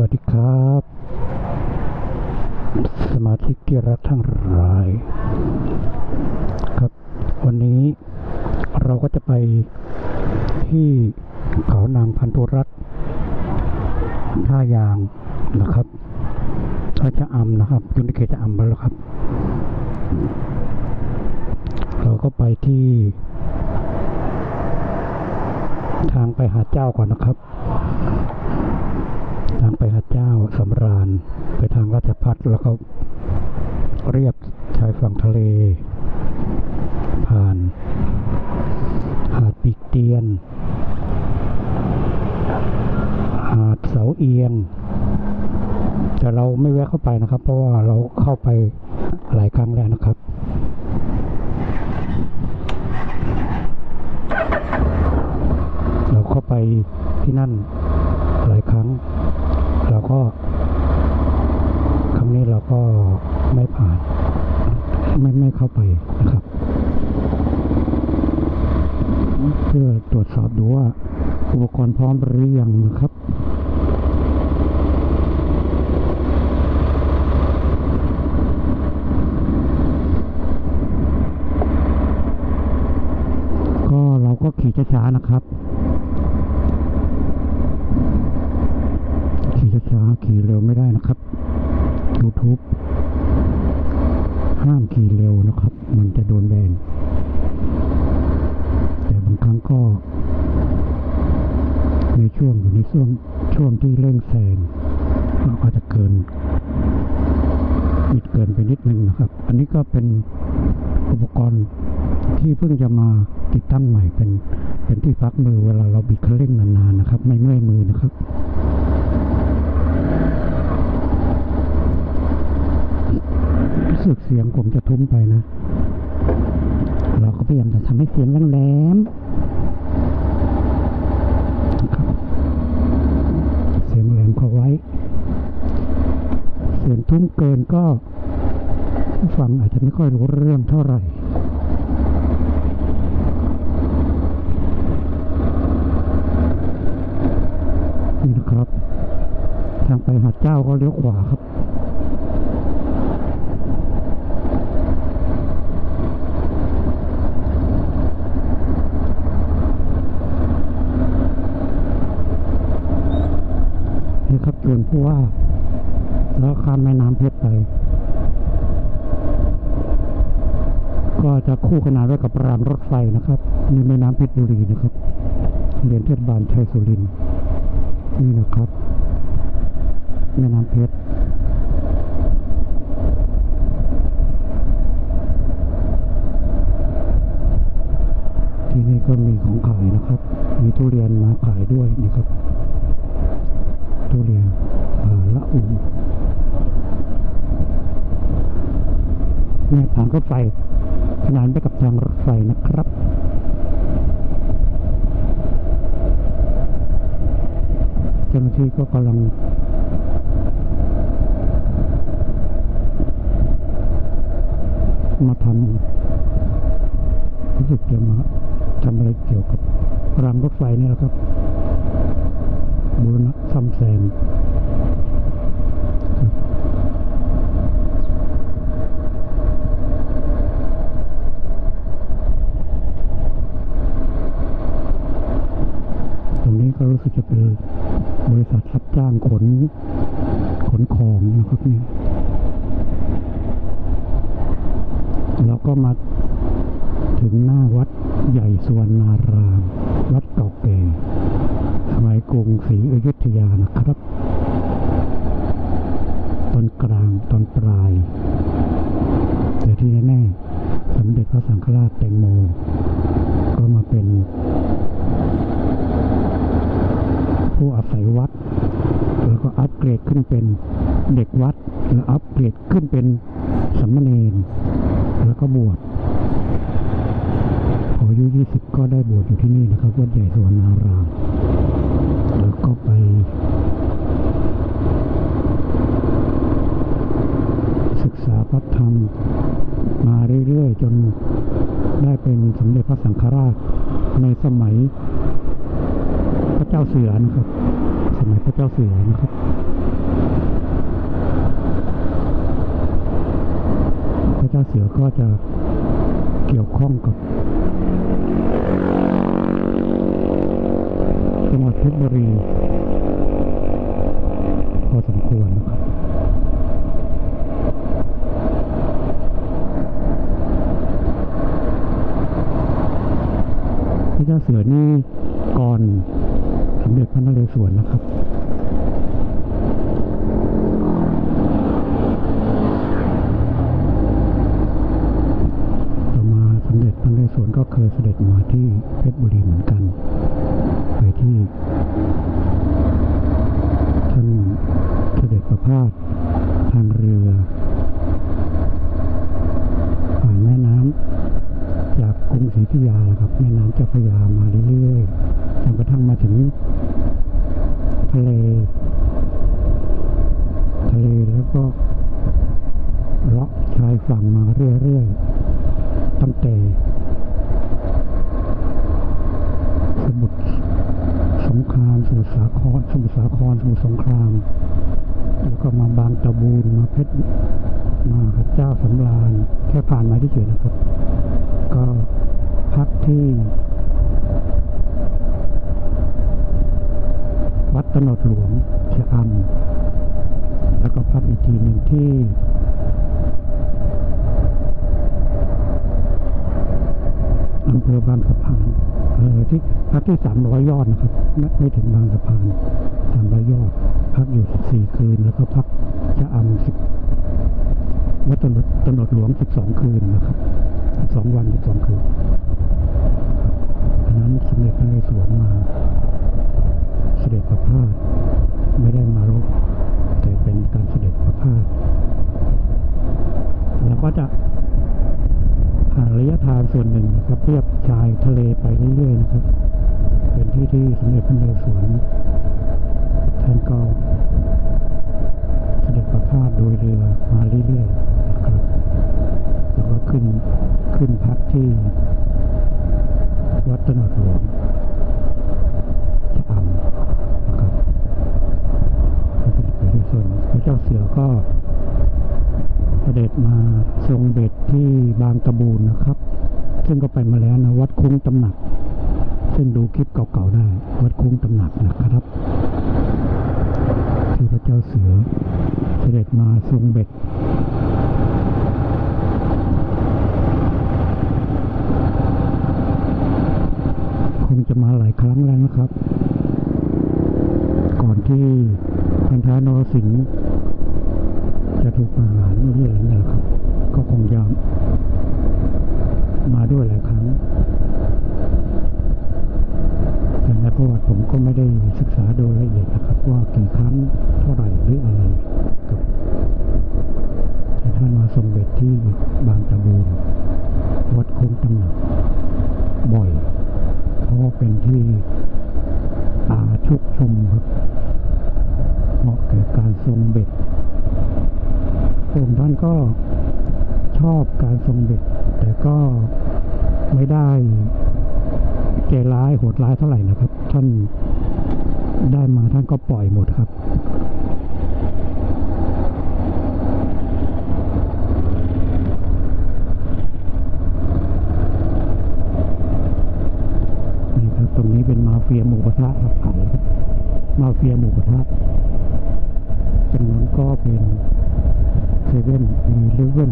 วัสดีครับ สมาชิกที่รักทั้งหลาย ครับ วันนี้เราก็จะไปที่เขานางพันธุรัตน์ท่ายางนะครับท่าชะอำนะครับอยู่ในเขตชะอำแล้วครับ เราก็ไปที่ ทางไปหาเจ้าก่อนนะครับ ทางไปหาดเจ้าสำราญ ไปทางราชพัฒแล้วก็เรียบชายฝั่งทะเล ผ่าน หาดปีกเตียน หาดเสาเอียง แต่เราไม่แวะเข้าไปนะครับ เพราะว่าเราเข้าไปหลายครั้งแล้วนะครับเราเข้าไปที่นั่นหลายครั้ง ก็ครั้งนี้เราก็ไม่ผ่าน ไม่ไม่เข้าไปนะครับ เพื่อตรวจสอบดูว่าอุปกรณ์พร้อมหรือยังนะครับก็เราก็ขี่ช้าๆนะครับ ขี่ช้าๆขี่เร็วไม่ได้นะครับ YouTube ห้ามขี่เร็วนะครับ มันจะโดนแบน แต่บางครั้งก็ ในช่วงอยู่ในช่วงช่วง ที่เร่งแซงเราก็จะเกินบิดเกินไปนิดนึงนะครับ อันนี้ก็เป็นอุปกรณ์ที่เพิ่งจะมาติดตั้งใหม่เป็นเป็นที่พักมือเวลาเราบิดคันเร่งนานๆนะครับ ไม่เมื่อยมือนะครับรู้สึกเสียงผมจะทุ้มไปนะ เราก็พยายามจะทำให้เสียงแหลมๆนะครับเสียงแหลมเข้าไว้ เสียง ทุ้มเกินก็ผู้ฟังอาจจะไม่ค่อยรู้เรื่องเท่าไหร่นี่นะครับ ทางไปหาดเจ้าก็เลี้ยวขวาครับนี่ครับจวนผู้ว่า แล้วข้ามแม่น้ำเพชรไป ก็จะคู่ขนานไว้กับรางรถไฟนะครับ ในแม่น้ำเพชรบุรีนะครับเรียนเทศบาลชัยสุรินนี่นะครับ แม่น้ำเพชรที่นี่ก็มีของขายนะครับ มีทุเรียนมาขายด้วยนะครับ ทุเรียนละอู เนี่ยทางรถไฟขนานไปกับทางรถไฟนะครับเจ้าหน้าที่ก็กำลังมาทำรู้สึกจะมาทำอะไรเกี่ยวกับรางรถไฟนี่แหละครับบูรณะซ่อมแซมครับตรงนี้ ก็รู้สึกจะเป็นบริษัทรับจ้างขนขนของนะครับนี่แล้วก็มาถึงหน้าวัดใหญ่สุวรรณาราม วัดเก่าแก่สมัยกรุงศรีอยุธยานะครับ ตอนกลางตอนปลาย แต่ที่แน่ๆสมเด็จพระสังฆราชแตงโม ก็มาเป็น ผู้อาศัยวัด แล้วก็อัปเกร ดขึ้นเป็นเด็กวัด แล้วอัปเกรดขึ้นเป็นสามเณรแล้วก็บวชพออายุ20ก็ได้บวชอยู่ที่นี่นะครับวัดใหญ่สวนนาราม แล้วก็ไปศึกษาพระธรรมมาเรื่อยๆ จนได้เป็นสมเด็จพระสังฆราชในสมัยพระเจ้าเสือนะครับ สมัยพระเจ้าเสือนะครับ พระเจ้าเสือก็จะเกี่ยวข้องกับจังหวัดเพชรบุรีพอสมควรนะครับพระเจ้าเสือนี่ก่อนสมเด็จพระนเรศวรนะครับ ต่อมาสมเด็จพระนเรศวร ก็เคยเสด็จมาที่เพชรบุรีเหมือนกัน ไปที่ท่านเสด็จประพาสทางเรือผ่านแม่น้ำจากกรุงศรีอยุธยาครับ แม่น้ำเจ้าพระยามาเรื่อยๆจนกระทั่งมาถึงทะเลทะเลแล้วก็เลาะชายฝั่งมาเรื่อยๆตั้งแต่ สมุทรสงคราม สมุทรสาคร ส มุทรสาครสมุทรสงคราม แล้วก็มาบางตะบูนมาเพชรมาพระเจ้าสำราญแค่ผ่านมาที่เฉยนะครับ ก็พักที่ วัดตนดหลวงชะอำแล้วก็พักอีกทีหนึ่งที่อำเภอบางสะพาน เออที่พักที่สามร้อยยอดนะครับไม่ถึงบางสะพานสามร้อยยอด พักอยู่สิบสี่คืน แล้วก็พักชะอำสิบวัดตนดตนดหลวงสิบสองคืนนะครับสองวันสิบสองคืนนั้นสมเด็จพระนเรศวรมา เสด็จประพาสไม่ได้มารบแต่เป็นการเสด็จประพาสแล้วก็จะผ่านระยะทาง ส่วนหนึ่งนะครับเทียบชายทะเลไปเรื่อยๆนะครับ เป็นที่ที่สมเด็จพระนเรศวรท่านก็เสด็จประพาสโดยเรือมาเรื่อยๆนะครับแล้วก็ขึ้นขึ้นพักที่วัดตนดหลวงชะอำนะครับเป็นไปด้วยส่วนพระเจ้าเสือก็เสด็จมาทรงเบ็ดที่บางตะบูนนะครับ ซึ่งก็ไปมาแล้วนะวัดคุ้งตำหนัก ซึ่งดูคลิปเก่าๆได้ วัดคุ้งตำหนักนะครับที่พระเจ้าเสือเสด็จมาทรงเบ็ดคงจะมาหลายครั้งแล้วนะครับ ก่อนที่พันธานรสิงห์จะถูกประหารนี่อะไรเนี่ยนะครับ ก็คงจะ มาด้วยหลายครั้ง แต่ในประวัติผมก็ไม่ได้ศึกษาโดยละเอียดนะครับ ว่ากี่ครั้งเท่าไหร่หรืออะไรครับแต่ท่านมาทรงเบ็ดที่บางตะบูนวัดโค้งตำหนักบ่อย เพราะว่าเป็นที่ป่าชุกชุมครับเหมาะแก่การทรงเบ็ดองค์ท่านก็ชอบการทรงเบ็ด แต่ก็ไม่ได้ใจร้ายโหดร้ายเท่าไหร่นะครับ ท่านได้มาท่านก็ปล่อยหมดครับนี่ครับตรงนี้เป็นมาเฟียหมูกระทะครับขายมาเฟียหมูกระทะตรงนั้นก็เป็นเซเว่นมีเลเว่น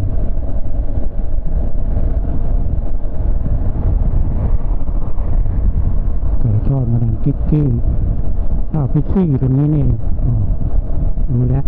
ชอบมาดามกิ๊กกี้ข้าวพิซซี่อยู่ตรงนี้นี่อ๋อรู้แล้ว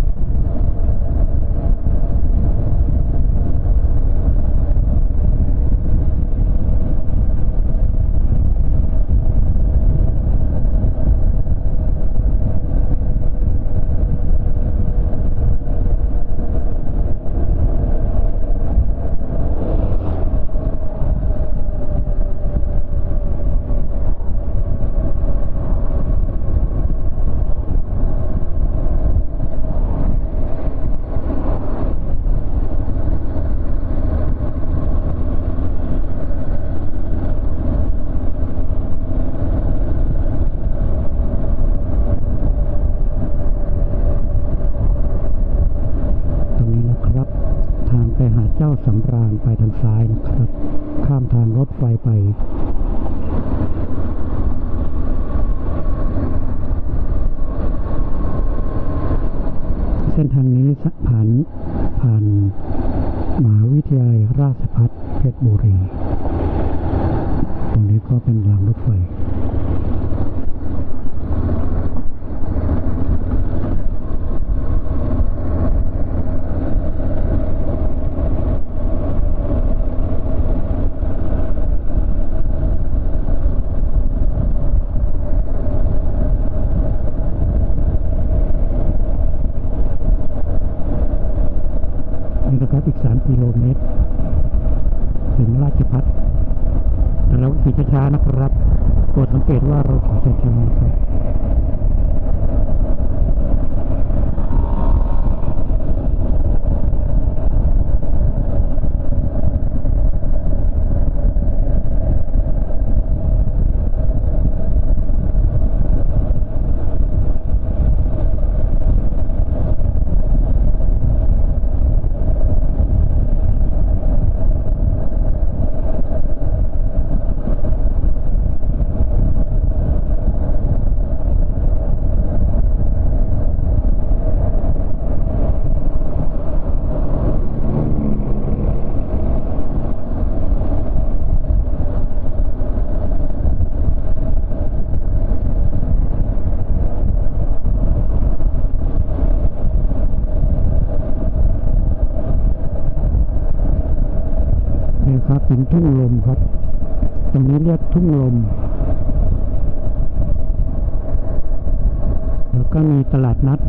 ตลาดนัด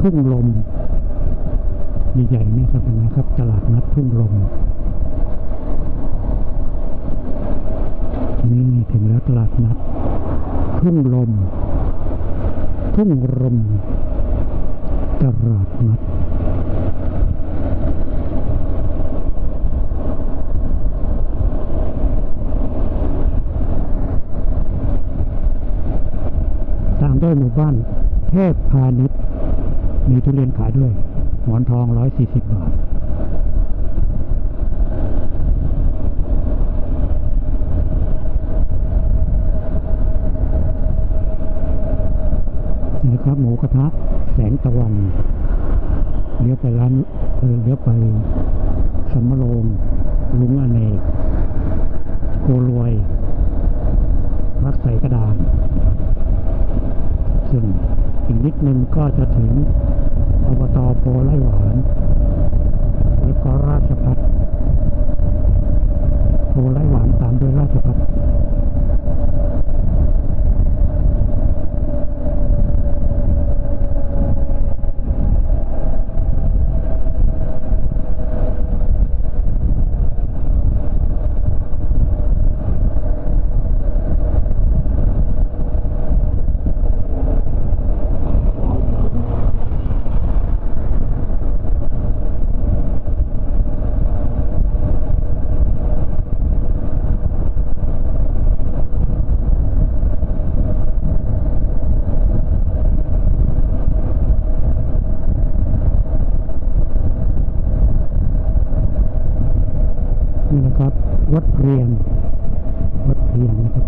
ทุ่งลมใหญ่ๆนี่ครับนไหมครับ ตลาดนัดทุ่งลมนี่ถึงแล้วตลาดนัด ทุ่งลม ทุ่งลมตลาดนัดตามด้วยหมู่บ้าน พพาณิชย์มีทุเรียนขายด้วย หมอนทอง 140 บาท นะครับ หมูกระทะ แสงตะวัน เลี้ยวไปร้านเออเลี้ยวไปสำมะโรงลุงอเนกโกรวยวัดใส่กระดานซึ่ง อีกนิดนึงก็จะถึงอบตโพไร่หวาน แล้วก็ราชพัฒโพไร่หวานตามด้วยราชพัฒ นี่นะครับวัดเรียนวัดเรียนนะครับ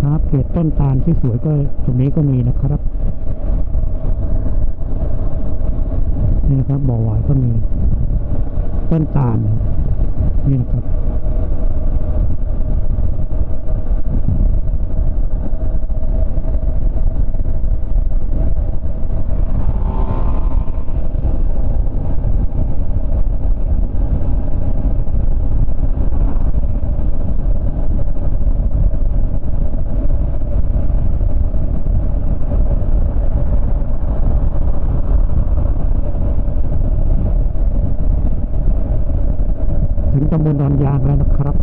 ครับเขตต้นตาลที่สวยก็ตรงนี้ก็มีนะครับนี่นะครับบ่อหวายก็มี ต้นตาลนี่นะครับ ตำบลดอนยางแล้วนะครับ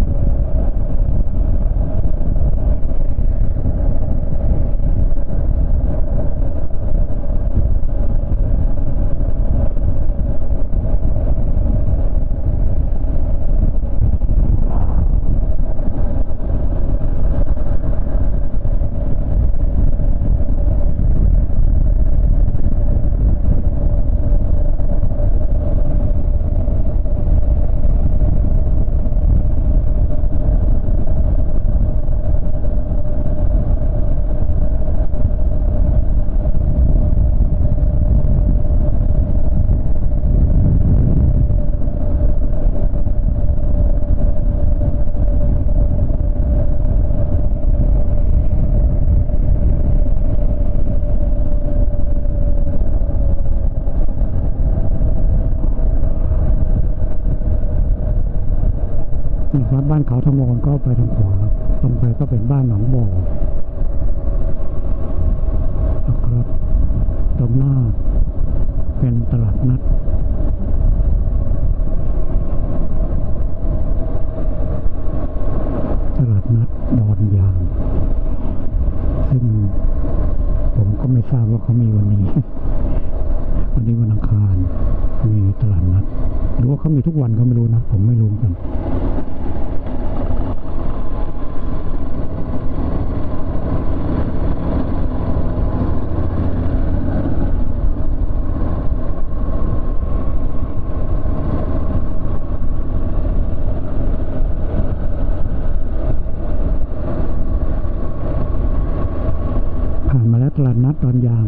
ตลาดนัดดอนยาง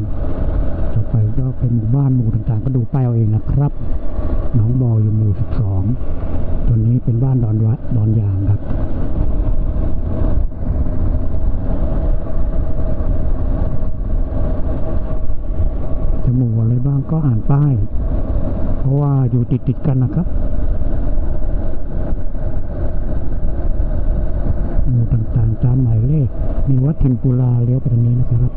ต่อไปก็เป็นหมู่บ้านหมู่ต่างๆ ก็ดูป้ายเอาเองนะครับหนองบออยู่หมู่ 12ตัวนี้เป็นบ้านดอนวะดอนยางครับจะหมู่อะไรบ้างก็อ่านป้าย เพราะว่าอยู่ติดๆกันนะครับหมู่ต่างๆตามหมายเลขมีวัดทินปุลาเลี้ยวไปทางนี้นะครับ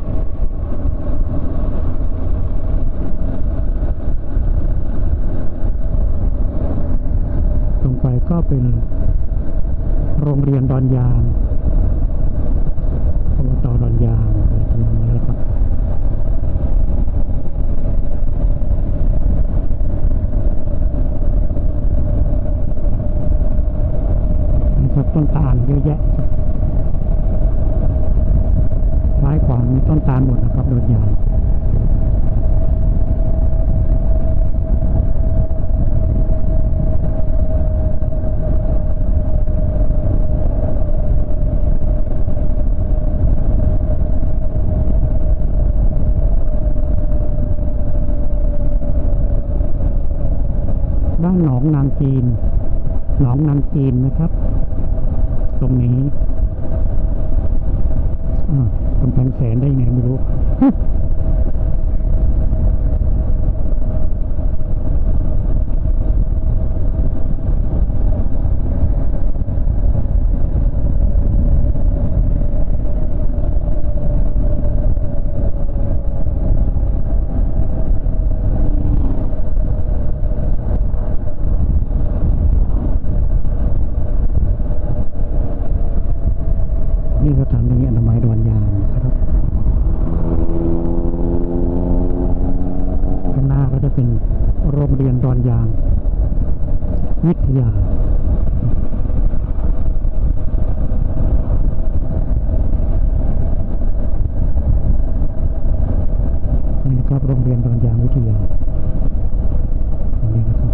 ตรงไป ก็เป็นโรงเรียนดอนยางอบตดอนยางอะไรทำนองนี้แหละครับนะครับต้นตาลเยอะแยะครับซ้ายขวามีต้นตาลหมดนะครับโดนยางบ้านหนองนาง จีนหนองนางจีนนะครับ ตรงนี้อ่ากำแพงแสนได้ไงไม่รู้ นี่สถานีอนามัยดอนยางนะครับ ข้างหน้าก็จะเป็นโรงเรียนดอนยาง วิทยา นี่นะครับโรงเรียนดอนยางวิทยาตรงนี้นะครับ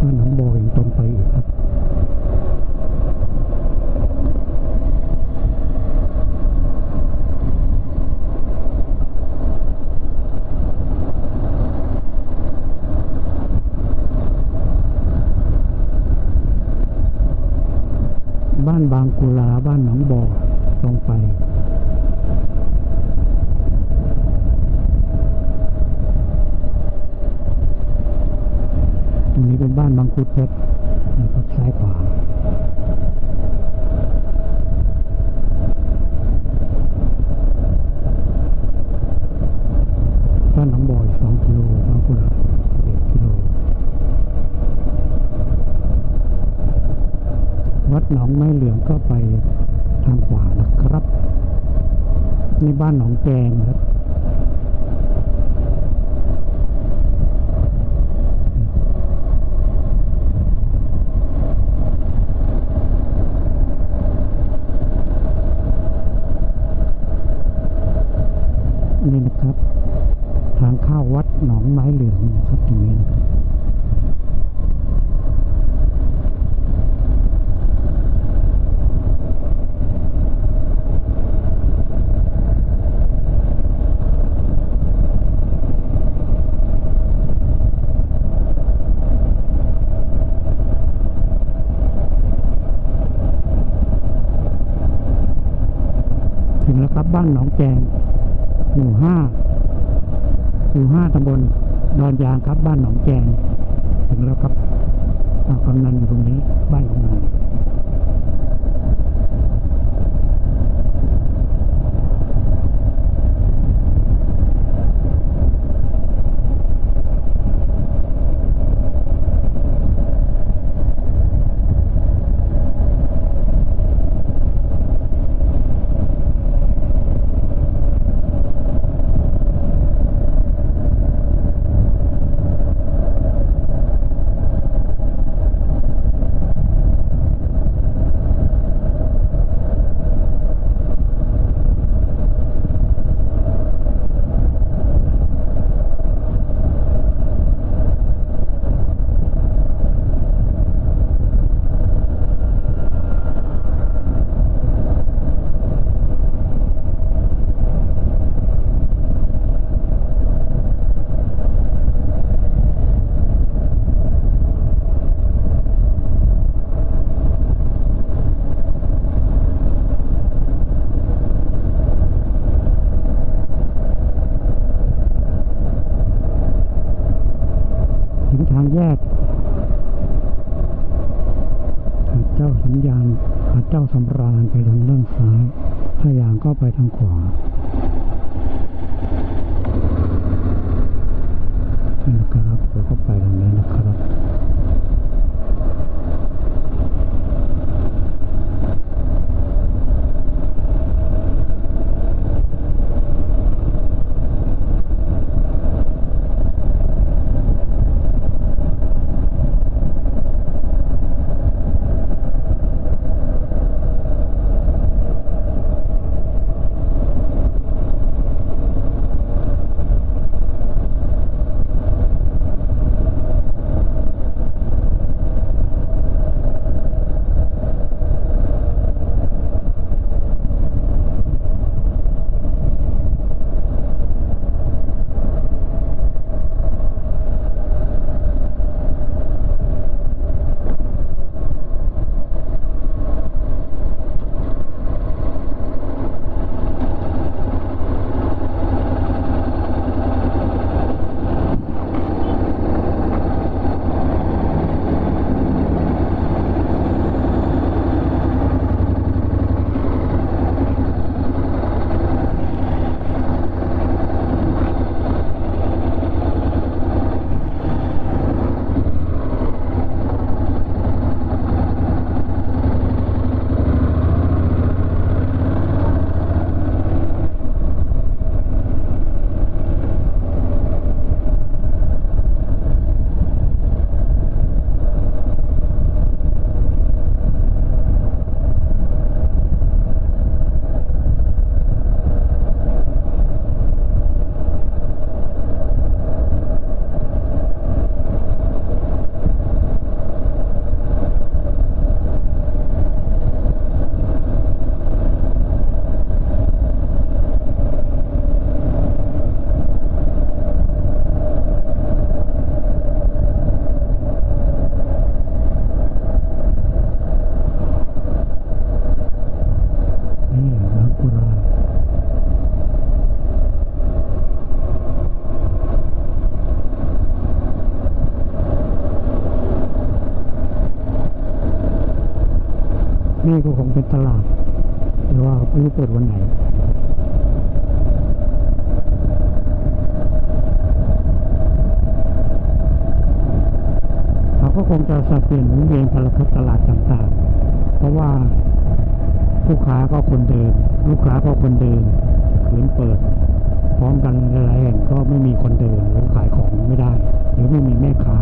บ้านหนองบอยตรงไปอีกครับ บ้านบางกุลา บ้านหนองบอตรงไปตรงนี้เป็นบ้านบางคุดเพชรนะครับซ้ายขวา บ้านหนองบอยสองกิโลบางคุลาเอ็ดกิโล วัด หนองไม้เหลืองก็ไปทางขวานะครับนี่บ้านหนองแจงครับนี่นะครับ ทางเข้าวัดหนองไม้เหลืองนะครับตรงนี้ ตั้งแล้วครับบ้านหนองแจงหมู่ห้าหมู่ห้าตำบลดอนยางครับ บ้านหนองแจง ถึงแล้วครับกำนันอยู่ตรงนี้ บ้านกำนัน เจ้าสัญญาณหาดเจ้าสำราญไปทางด้านซ้ายพยาง ก็ไปทาง นี่ก็คงเป็นตลาด แต่ว่าไม่รู้เปิดวันไหนเขาก็คงจะสับเปลี่ยนหมุนเวียนกันละครับตลาดต่างๆ เพราะว่าลูกค้าก็คนเดิน ลูกค้าก็คนเดินขืนเปิด พร้อมกันหลายแห่งก็ไม่มีคนเดินหรือขายของไม่ได้ หรือไม่มีแม่ค้า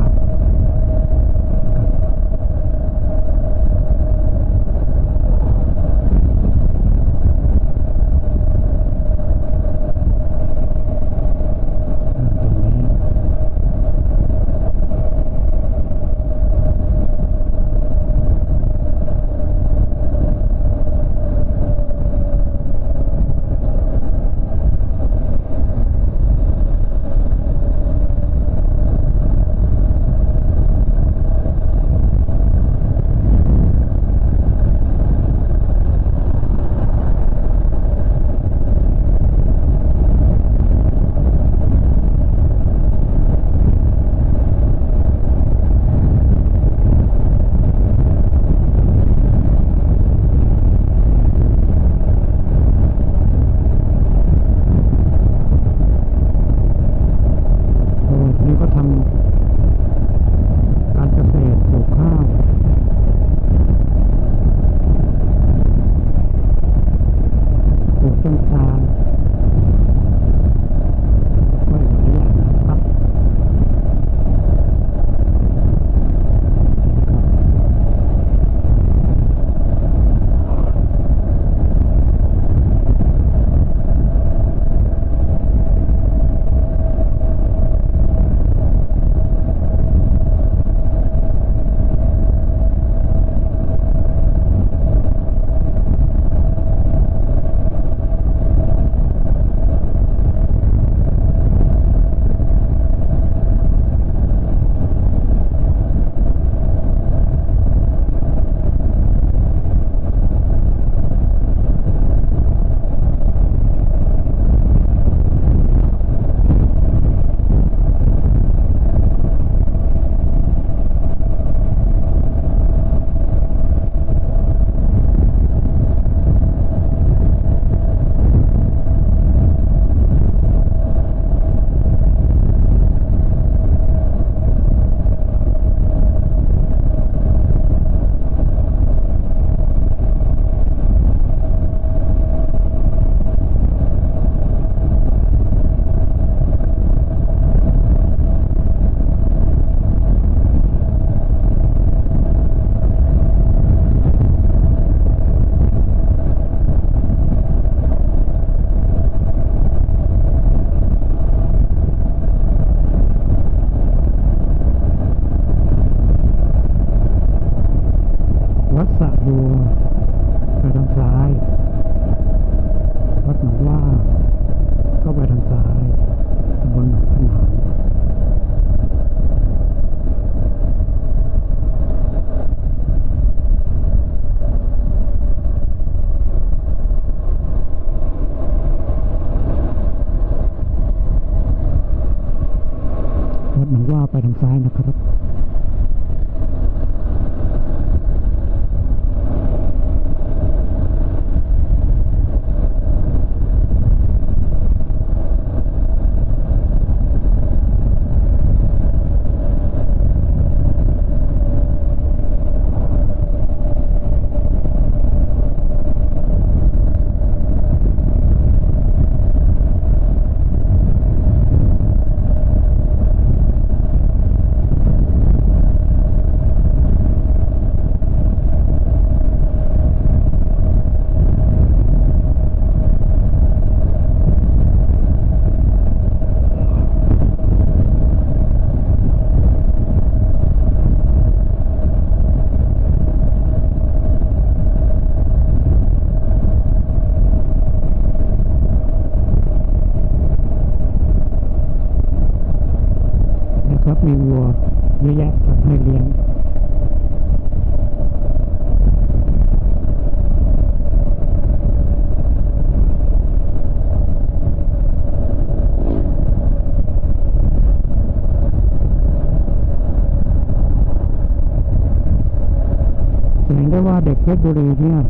ชรบุรีเนี่ย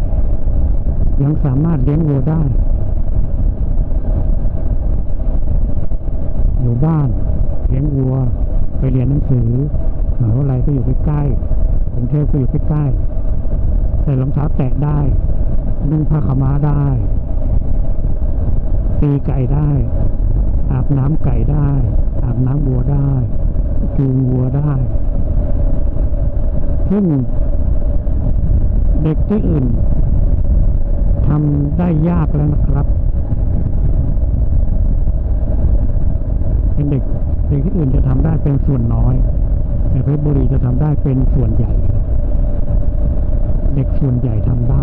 ยังสามารถเลี้ยงวัวได้ อยู่บ้านเลี้ยงวัว ไปเรียนหนังสือมหาวิทยาลัยก็อยู่ใกล้ๆกรุงเทพก็อยู่ใกล้ๆใส่รองเท้าแตะได้นุ่งผ้าขม้าได้ ตีไก่ได้ อาบน้ำไก่ได้ อาบน้ำวัวได้จูงวัวได้ซึ่ง ด็กที่อื่นทำได้ยากแล้วนะครับ เป็นเด็กเด็กที่อื่นจะทำได้เป็นส่วนน้อย แต่เพชรบุรีจะทำได้เป็นส่วนใหญ่ เด็กส่วนใหญ่ทำได้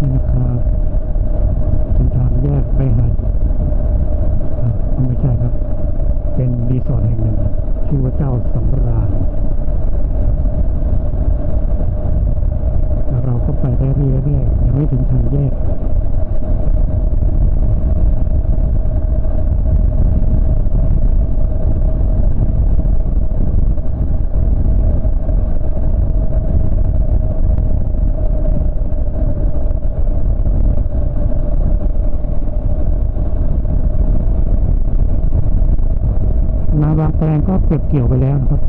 นี่นะครับเป็นทางแยกไปหาดอะไม่ใช่ครับ เป็นรีสอร์ทแห่งหนึ่ง ชื่อว่าเจ้าสำราญแล้วเราก็ไปได้เรื่อยๆยังไม่ถึงทางแยก นาบางแปลงก็ เกี่ยวไปแล้วนะครับ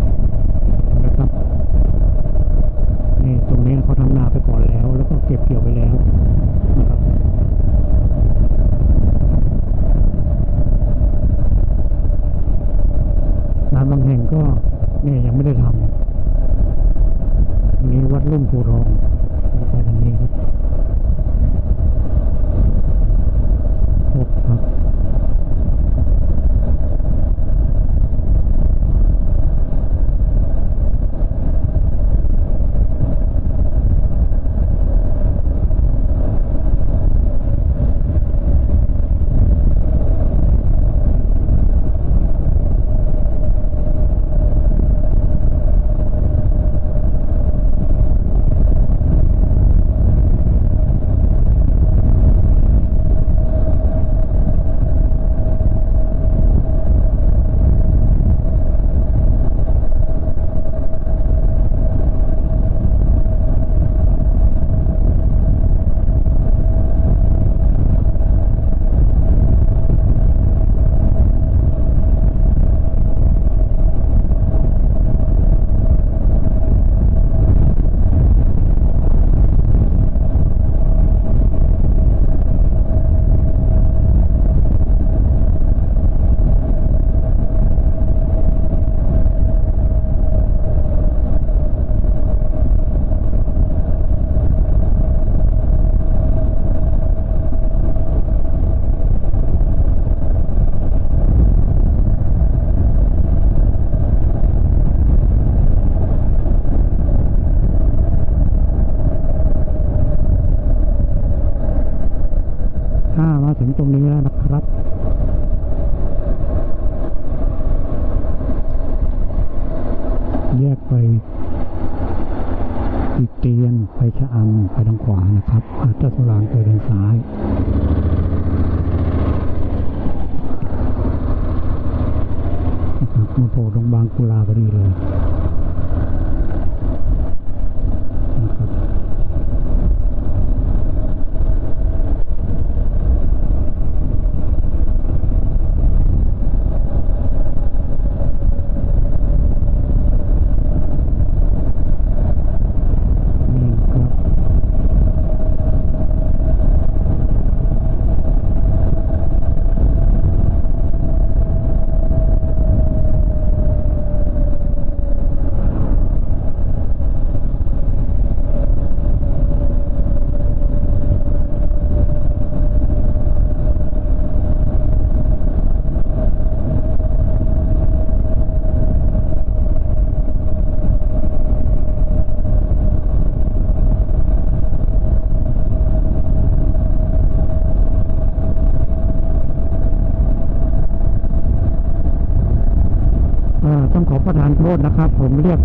ษนะครับ ผมเรียก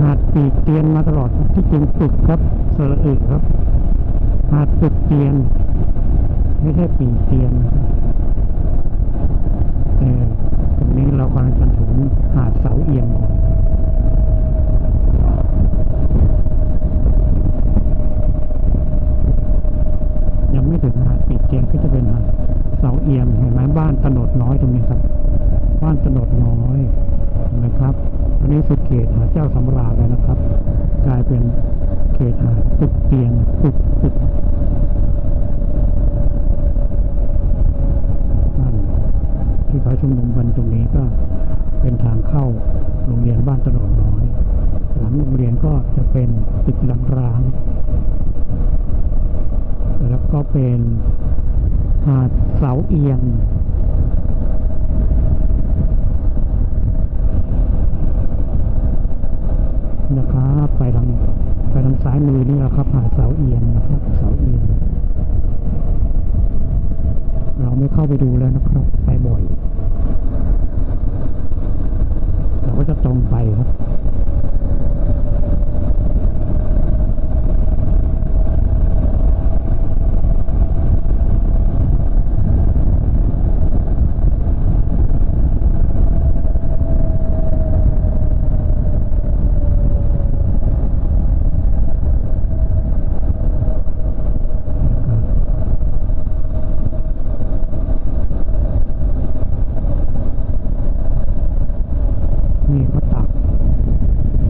หาดปีกเตียนมาตลอดที่จริงปึกครับสระอึครับ หาดปึกเตียน ไม่ใช่ปีกเตียนนะครับแต่ตรงนี้เรากำลังจะถึงหาดเสาเอียงอนยังไม่ถึงหาดปีกเตียนก็จะเป็นหาดเสาเอียงเห็นไหมบ้านตนดน้อยตรงนี้ครับ บ้านตนดน้อย นะครับอันนี้สุดเขตหาดเจ้าสำราญแล้วนะครับ กลายเป็นเขตหาดตึกเตียนตึกตึกที่เขาชุมนุมกันตรงนี้ก็เป็นทางเข้าโรงเรียนบ้านตโนดน้อย หลังโรงเรียนก็จะเป็นตึกหลังร้าง แล้วก็เป็นหาดเสาเอียง นะครับ ไปทางไปทางซ้ายมือนี่แหละครับหาเสาเอียงนะครับเสาเอียงเราไม่เข้าไปดูแล้วนะครับ ไปบ่อย เราก็จะตรงไปครับ นี่เขาตัก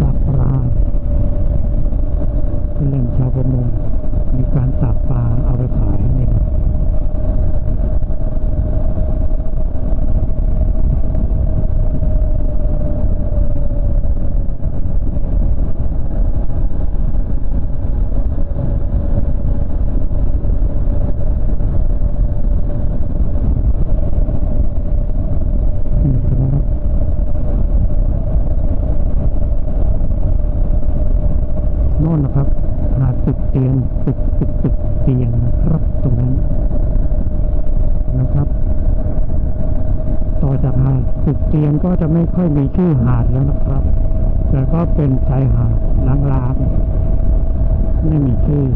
ตักปลาเป็นแหล่งชาวประมงมีการตักปลาเอาไปขายนี่ครับนี่ครับ โน่นนะครับ หาดตึกเตียงตึกตึกตึกเตียงนะครับ ตรงนั้นนะครับ ต่อจากหาดตึกเตียงก็จะไม่ ค่อยมีชื่อหาดแล้วนะครับ แต่ก็เป็นชายหาดล้างๆไม่มีชื่อ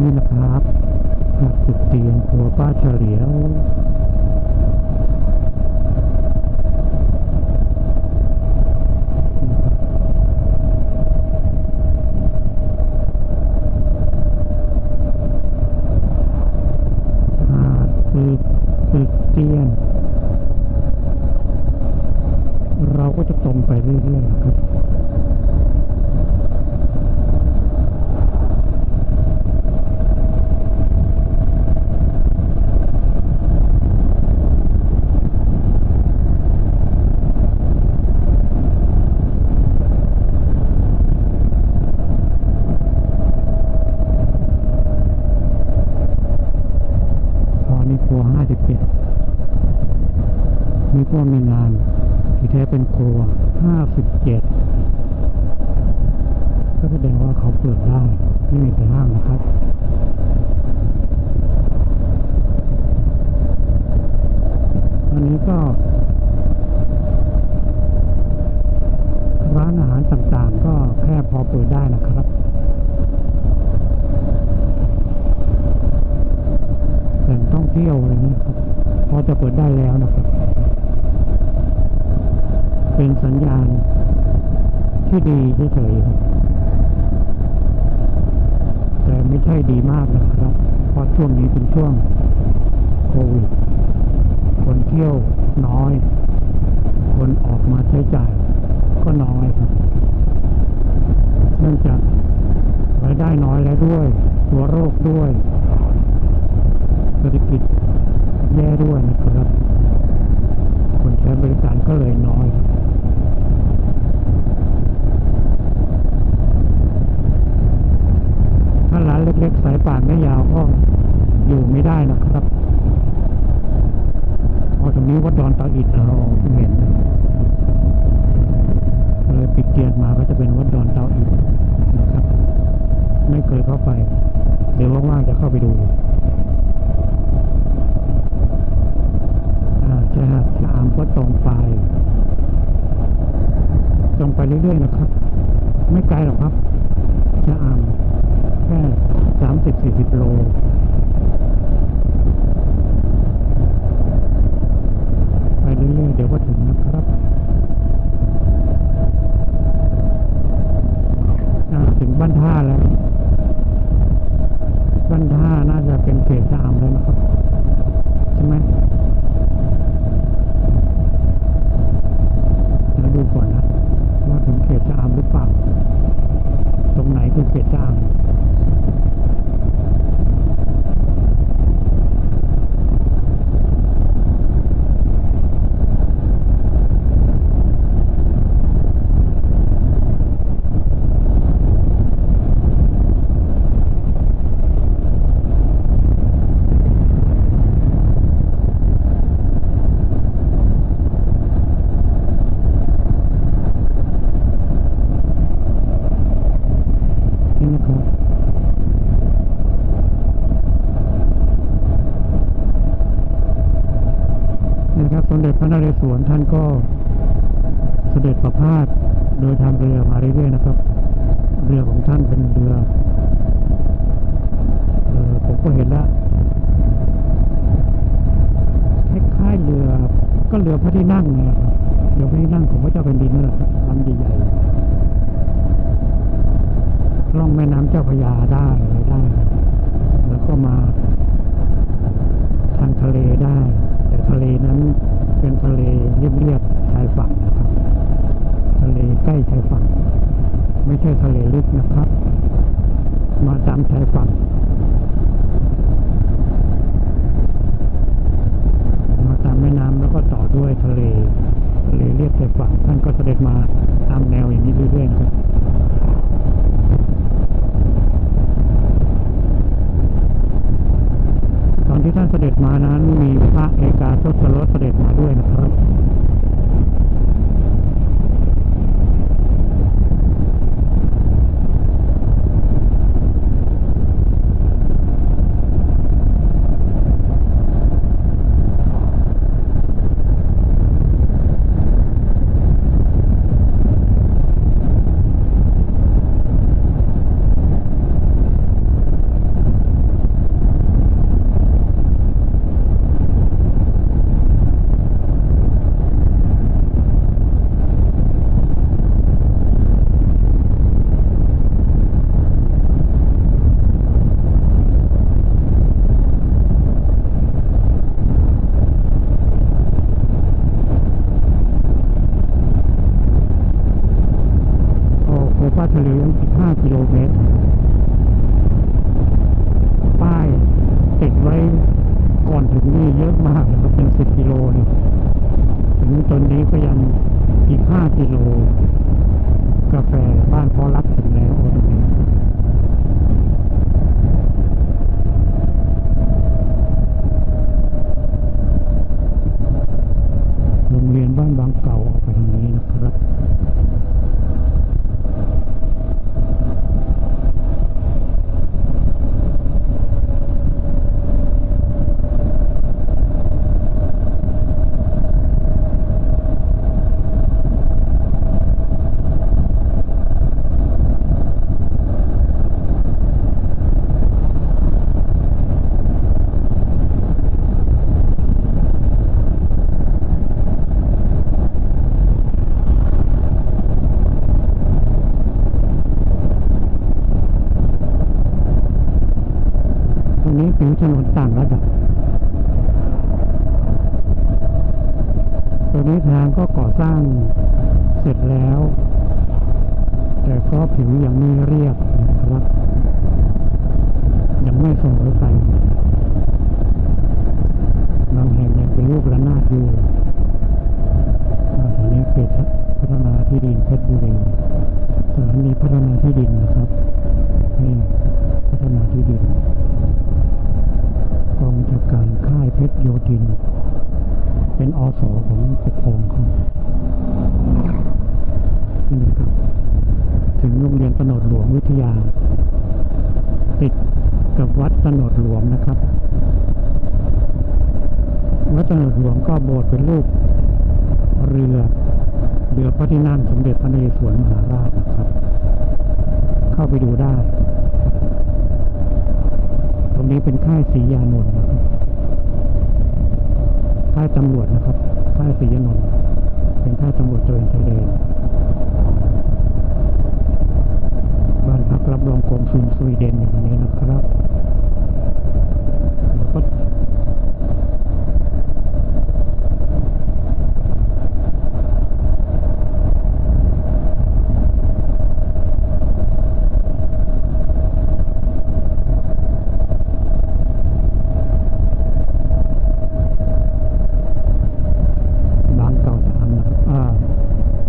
นี่นะครับหาดเตียงครัวป้าเฉลียว นเรศวรท่านก็เสด็จประพาสโดยทางเรือมาเรื่อยๆนะครับ เรือของท่านเป็นเรือเออผมก็เห็นแล้วคล้ายๆเรือก็เรือพระที่นั่งเนี่ยเรือพระที่นั่งของพระเจ้าแผ่นดินนั่นแหละลำใหญ่ๆล่องแม่น้ำเจ้าพระยาได้ ระเอกาทศรสเสด็จมาด้วยนะครับ เสร็จแล้ว แต่ก็ผิวยังไม่เรียบนะครับ ยังไม่เสมอไปบางแห่งยังเป็นลูกระนาดอยู่อ่าตอนนี้เขตพัฒนาที่ดินเพชรบุรีสถานีพัฒนาที่ดินนะครับนี่พัฒนาที่ดินกองบัญชาการค่ายเพชรโยธิน เป็นอสของปกครองเขานี่นะครับ ถึงโรงเรียนตโนดหลวงวิทยา ติด กับวัดตโนดหลวงนะครับ วัดตโนดหลวงก็โบสถ์เป็นรูปเรือเรือพระที่นั่งสมเด็จพระนเรศวรมหาราชนะครับ เข้าไปดูได้ ตรงนี้เป็นค่ายศรียานนท์นะครับค่ายตำรวจนะครับ ค่ายศรียานนท์เป็นค่ายตำรวจตระเวนชายแดนบ้านพักรับรองกองซุนสวีเดนอย่างนี้นะครับ อ่า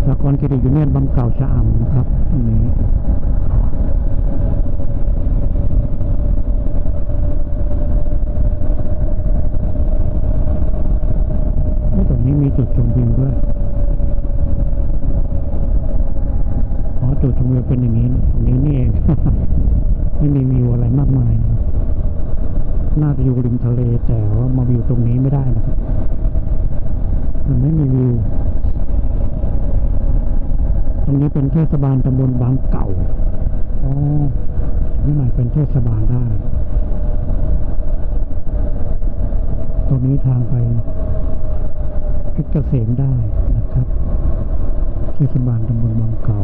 สากลเครดิตยูเนียนบางเก่าชะอำนะครับอันนี้ ไม่ตรงนี้มีจุดชมวิวด้วย อ๋อ จุดชมวิว เป็นอย่างนี้นะตรงนี้นี่เองไม่มีวิวอะไรมากมายนะน่าจะอยู่ริมทะเลแต่ว่ามาวิวตรงนี้ไม่ได้นะครับมันไม่มีวิว ตรงนี้เป็นเทศบาลตำบลบางเก่าอ๋อนี่หมายเป็นเทศบาลได้ ตรงนี้ทางไปเพชรเกษมได้นะครับ เทศบาลตำบลบางเก่า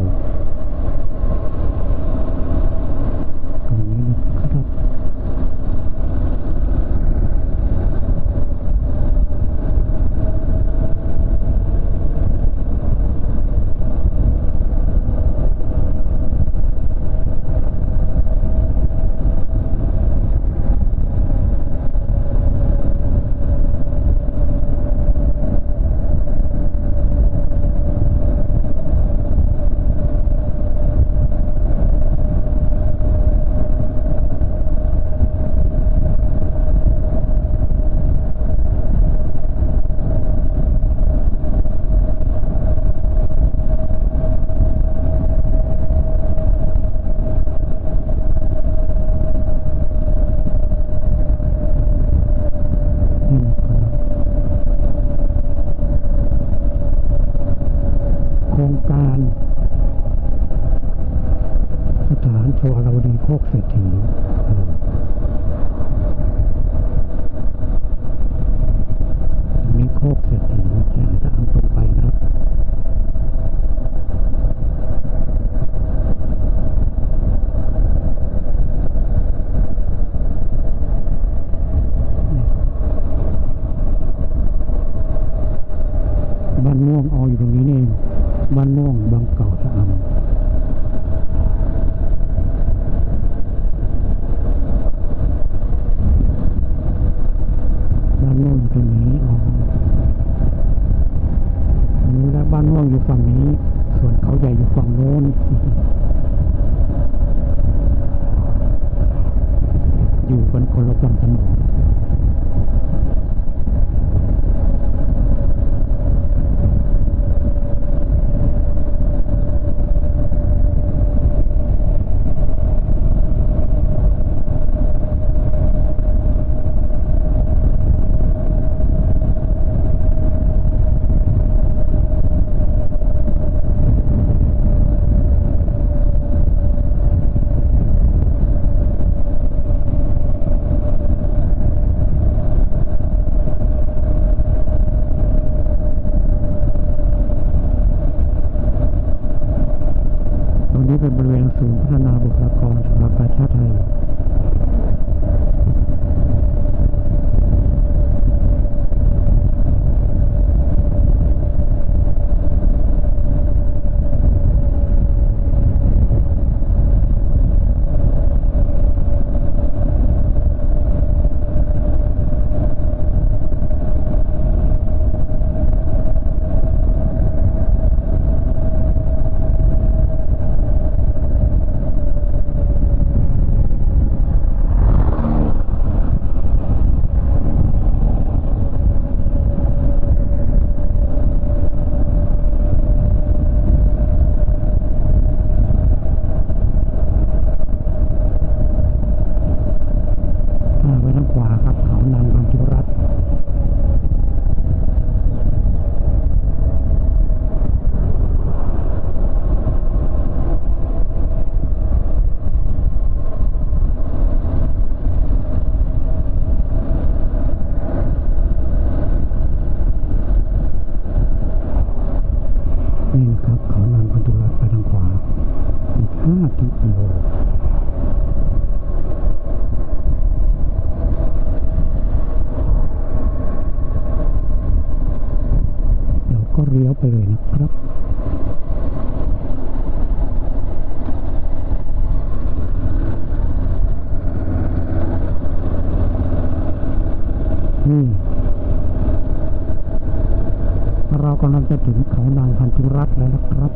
จะถึงเขานางพันธุรัตน์แล้วนะครับ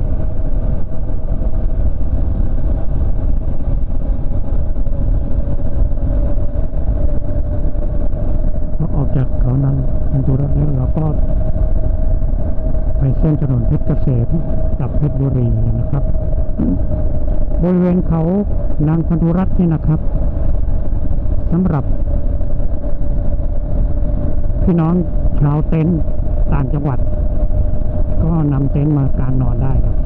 พอออกจากเขานางพันธุรัตน์แล้วเราก็ไปเส้นถนนเพชรเกษมกับเพชรบุรีนะครับ บริเวณเขานางพันธุรัตน์นี่นะครับสำหรับ พี่น้องชาวเต็นท์ต่างจังหวัด นมากางนอนได้ครับ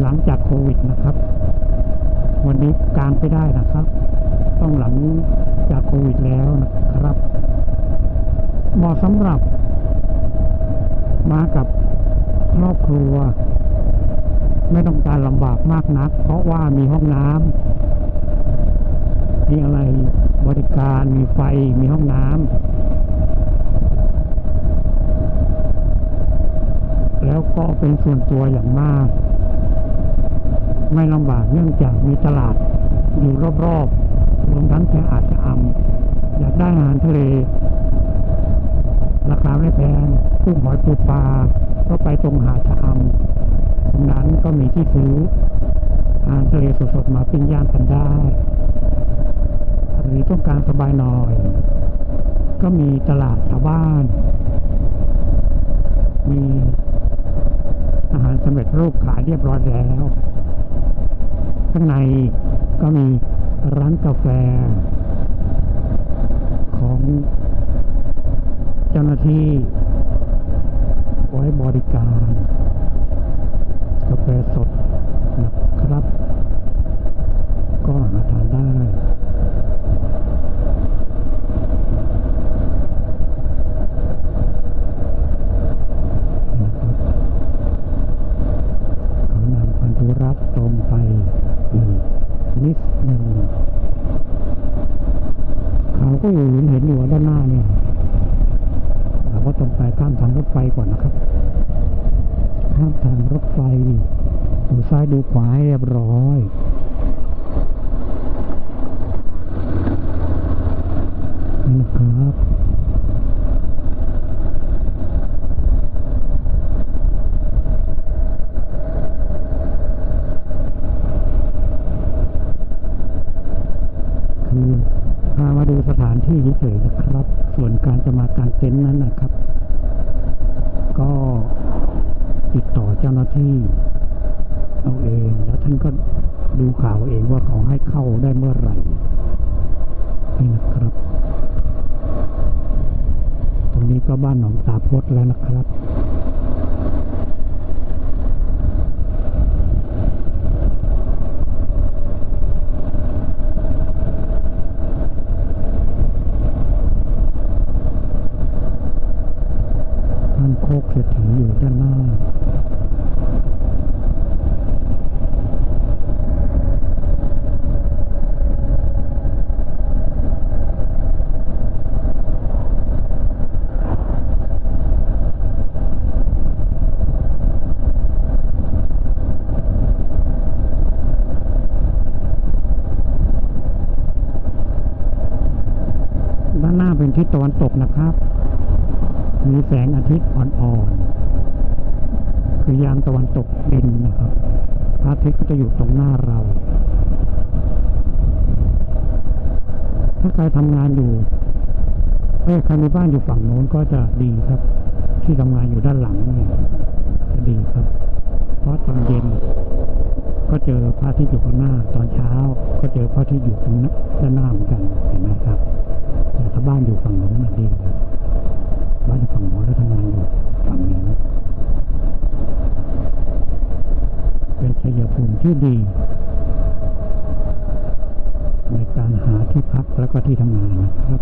หลังจากโควิดนะครับ วันนี้กางไปได้นะครับ ต้องหลังจากโควิดแล้วนะครับเหมาะสำหรับ มากับครอบครัว ไม่ต้องการลำบากมากนัก เพราะว่ามีห้องน้ำมีอะไรบริการมีไฟมีห้องน้ำ แล้วก็เป็นส่วนตัวอย่างมาก ไม่ลำบากเนื่องจากมีตลาดอยู่รอบๆรวมทั้งแค่อาจจะอำอยากได้อาหารทะเล ราคาไม่แพงกุ้งหอยปูปลาก็ไปตรงหาดชะอำตรงนั้นก็มีที่ซื้ออาหารทะเลสดๆมาปิ้งย่างกันได้หรือต้องการสบายหน่อย ก็มีตลาดชาวบ้าน มี อาหารสำเร็จรูปขายเรียบร้อยแล้ว ข้างในก็มีร้านกาแฟ ของเจ้าหน้าที่ไว้บริการ กาแฟสดนะครับ ก็หาทานได้ นะครับเขานำพันธุ รัตน์ตรงไปอีกนิดหนึ่งเขาก็อยู่เห็นอยู่ด้านหน้าเนี่ยเราก็ตรงไปข้ามทางรถไฟก่อนนะครับ ข้ามทางรถไฟดูซ้ายดูขวาให้เรียบร้อยนี่นะครับ คือพา มาดูสถานที่เฉยๆนะครับ ส่วนการจะมากางเต็นท์นั้นนะครับ ก็ติดต่อเจ้าหน้าที่เอาเอง แล้วท่านก็ดูข่าวเองว่าเขาให้เข้าได้เมื่อไหร่ นี่นะครับ ตรงนี้ก็บ้านหนองตาพดแล้วนะครับ คกเศรษฐีอยู่ด้านหน้า ด้านหน้าเป็นทิศตะวันตกนะครับ มี แสงอาทิตย์อ่อนๆ คือยามตะวันตกดินนะครับพระอาทิตย์ก็จะอยู่ตรงหน้าเรา ถ้าใครทำงานอยู่เอ้ใครมีบ้านอยู่ฝั่งโน้นก็จะดีครับ ที่ทำงานอยู่ด้านหลังเนี่ยจะดีครับ เพราะตอนเย็น ก็เจอพระอาทิตย์อยู่ข้างหน้า ตอนเช้า ก็เจอพระอาทิตย์อยู่ตรงด้านหน้าเหมือนกันเห็นไหมครับแต่ถ้าบ้านอยู่ฝั่งโน้นน่ะดีครับ บ้านฝั่งโน้นแล้วทำงานอยู่ฝั่งนี้ เป็นชัยภูมิที่ดี ในการหาที่พักแล้วก็ที่ทำงานนะครับ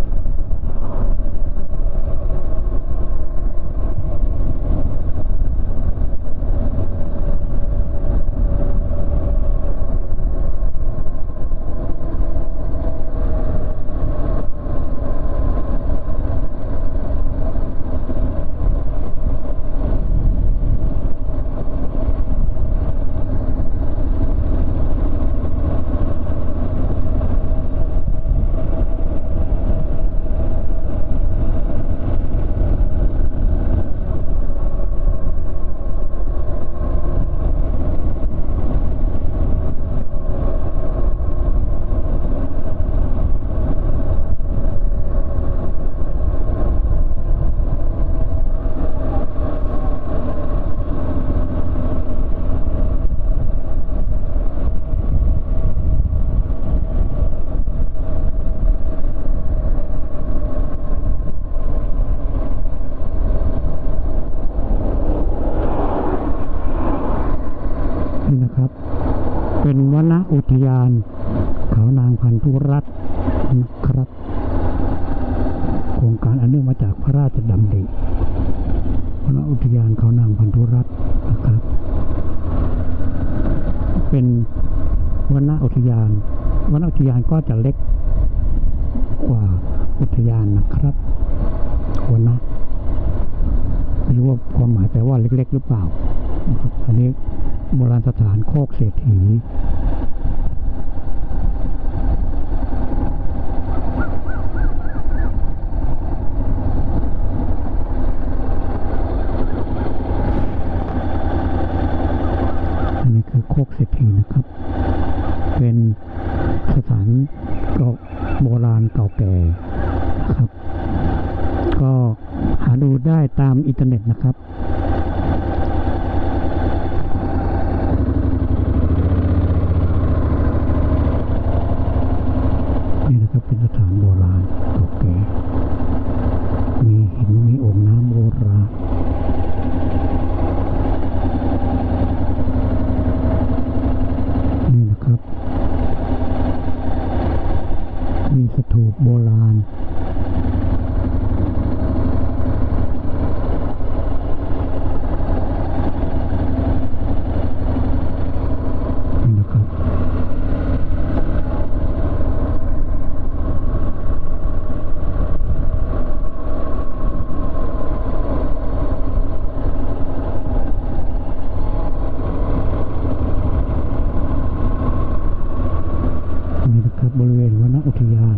อุทยาน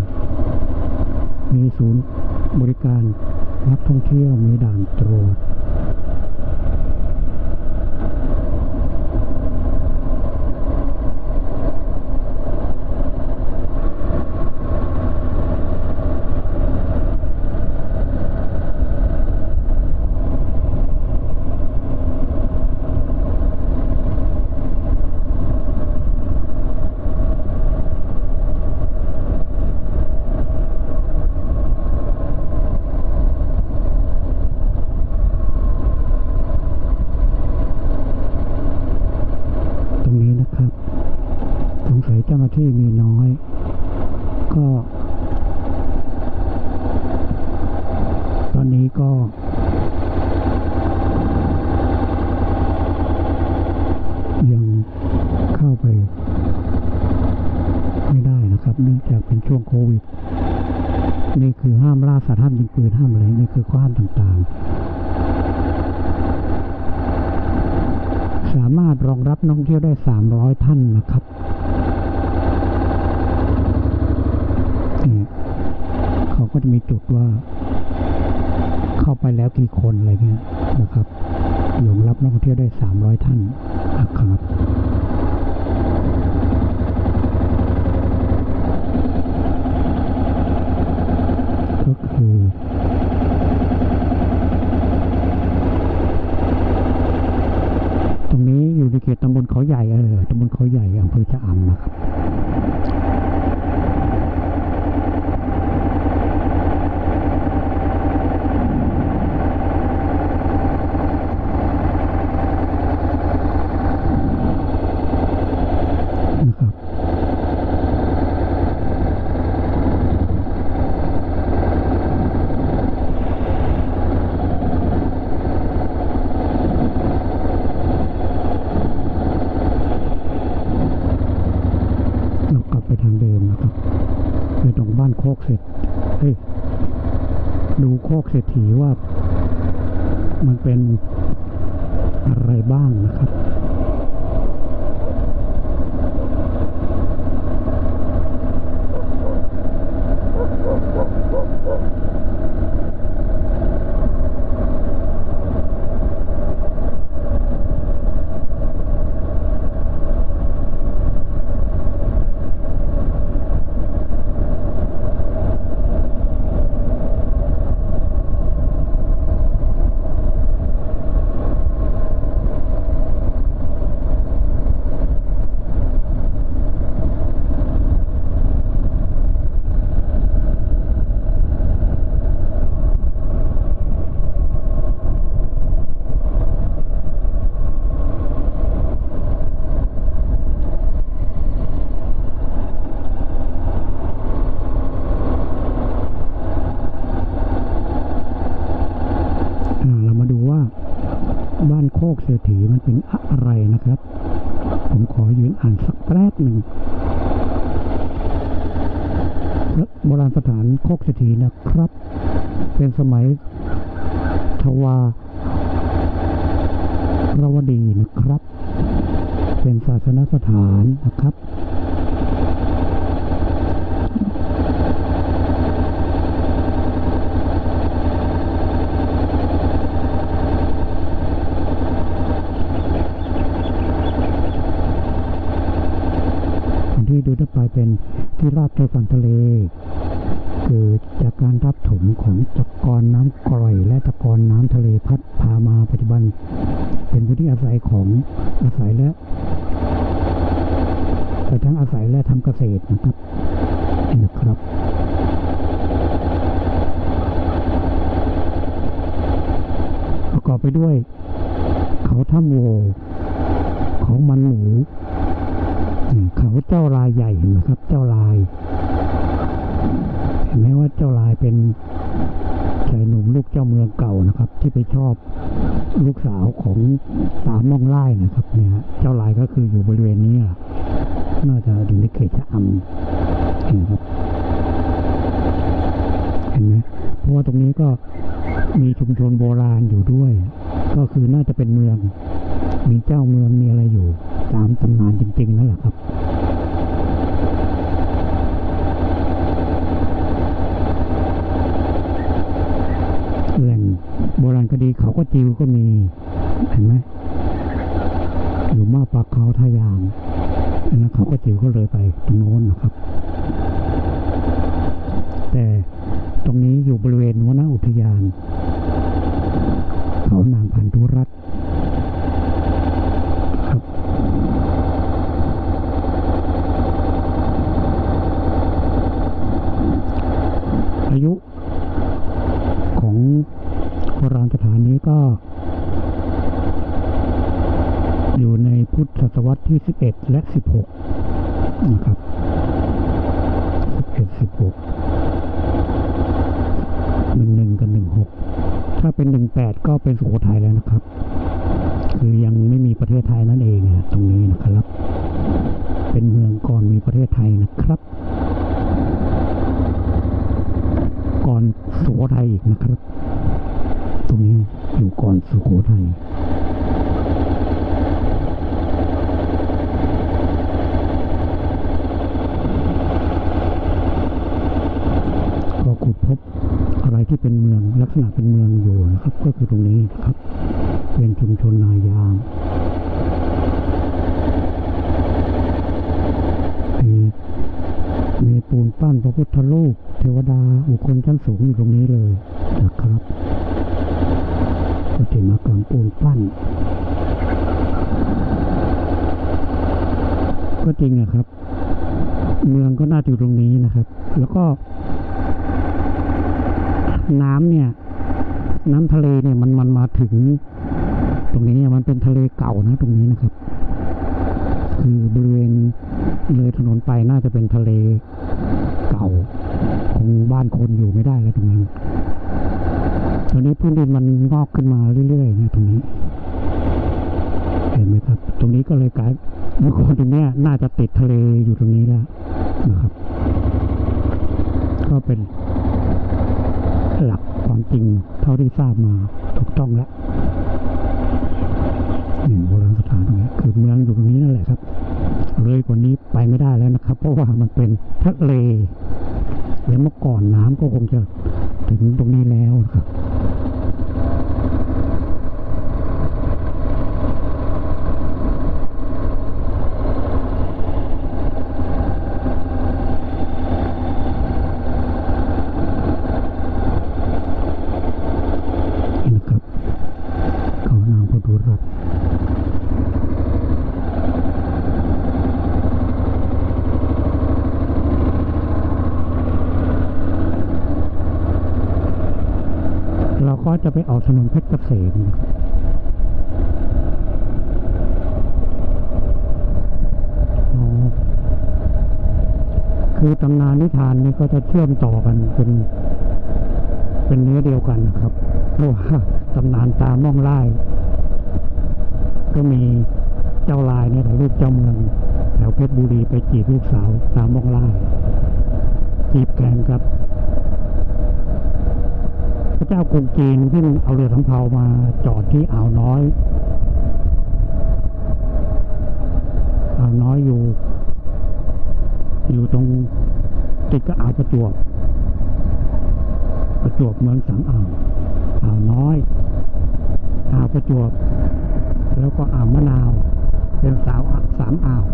มีศูนย์บริการนักท่องเที่ยว มีด่านตรวจ โบราณสถานโคกเศรษฐีนะครับ เป็นสมัยทวารวดีนะครับ เป็นศาสนสถานนะครับที่ดูทั่วไปเป็นที่ราบชายฝั่งทะเล ถนนไปน่าจะเป็นทะเลเก่าคงบ้านคนอยู่ไม่ได้แล้วตรงนั้นตอนนี้พื้นดินมันงอกขึ้นมาเรื่อยๆนะตรงนี้ เห็นไหมครับ ตรงนี้ก็เลยกลายเมื่อก่อนตรงนี้น่าจะติดทะเลอยู่ตรงนี้แล้วนะครับ ก็เป็นหลักความจริงเท่าที่ทราบมาถูกต้องแล้วนี่โบราณสถานตรงนี้คือเมืองอยู่ตรงนี้นั่นแหละครับ เลยกว่านี้ไปไม่ได้แล้วนะครับ เพราะว่ามันเป็นทะเลแล้วเมื่อก่อนน้ำก็คงจะถึงตรงนี้แล้วครับ นี่นะครับ เขานางพดุรัตน์เราก็ จะไปออกถนนเพชรเกษมคือตำนานนิทานนี่ก็จะเชื่อมต่อกันเป็นเป็นเนื้อเดียวกันนะครับเพราะว่าตำนานตาม่องไล่ก็มีเจ้าลายเนี่ยถ่ายรูปเจ้าเมืองแถวเพชรบุรีไปจีบลูกสาวตามมองไล่จีบแข่งกับ พระเจ้ากรุงจีนซึ่งเอาเรือสำเภามาจอดที่อ่าวน้อยอ่าวน้อยอยู่ อยู่ตรงติดกับอ่าวประจวบประจวบเมืองสังอ่าวอ่าวน้อยอ่าวประจวบ แล้วก็อ่าวมะนาว เป็นสาวอะสามอ่าว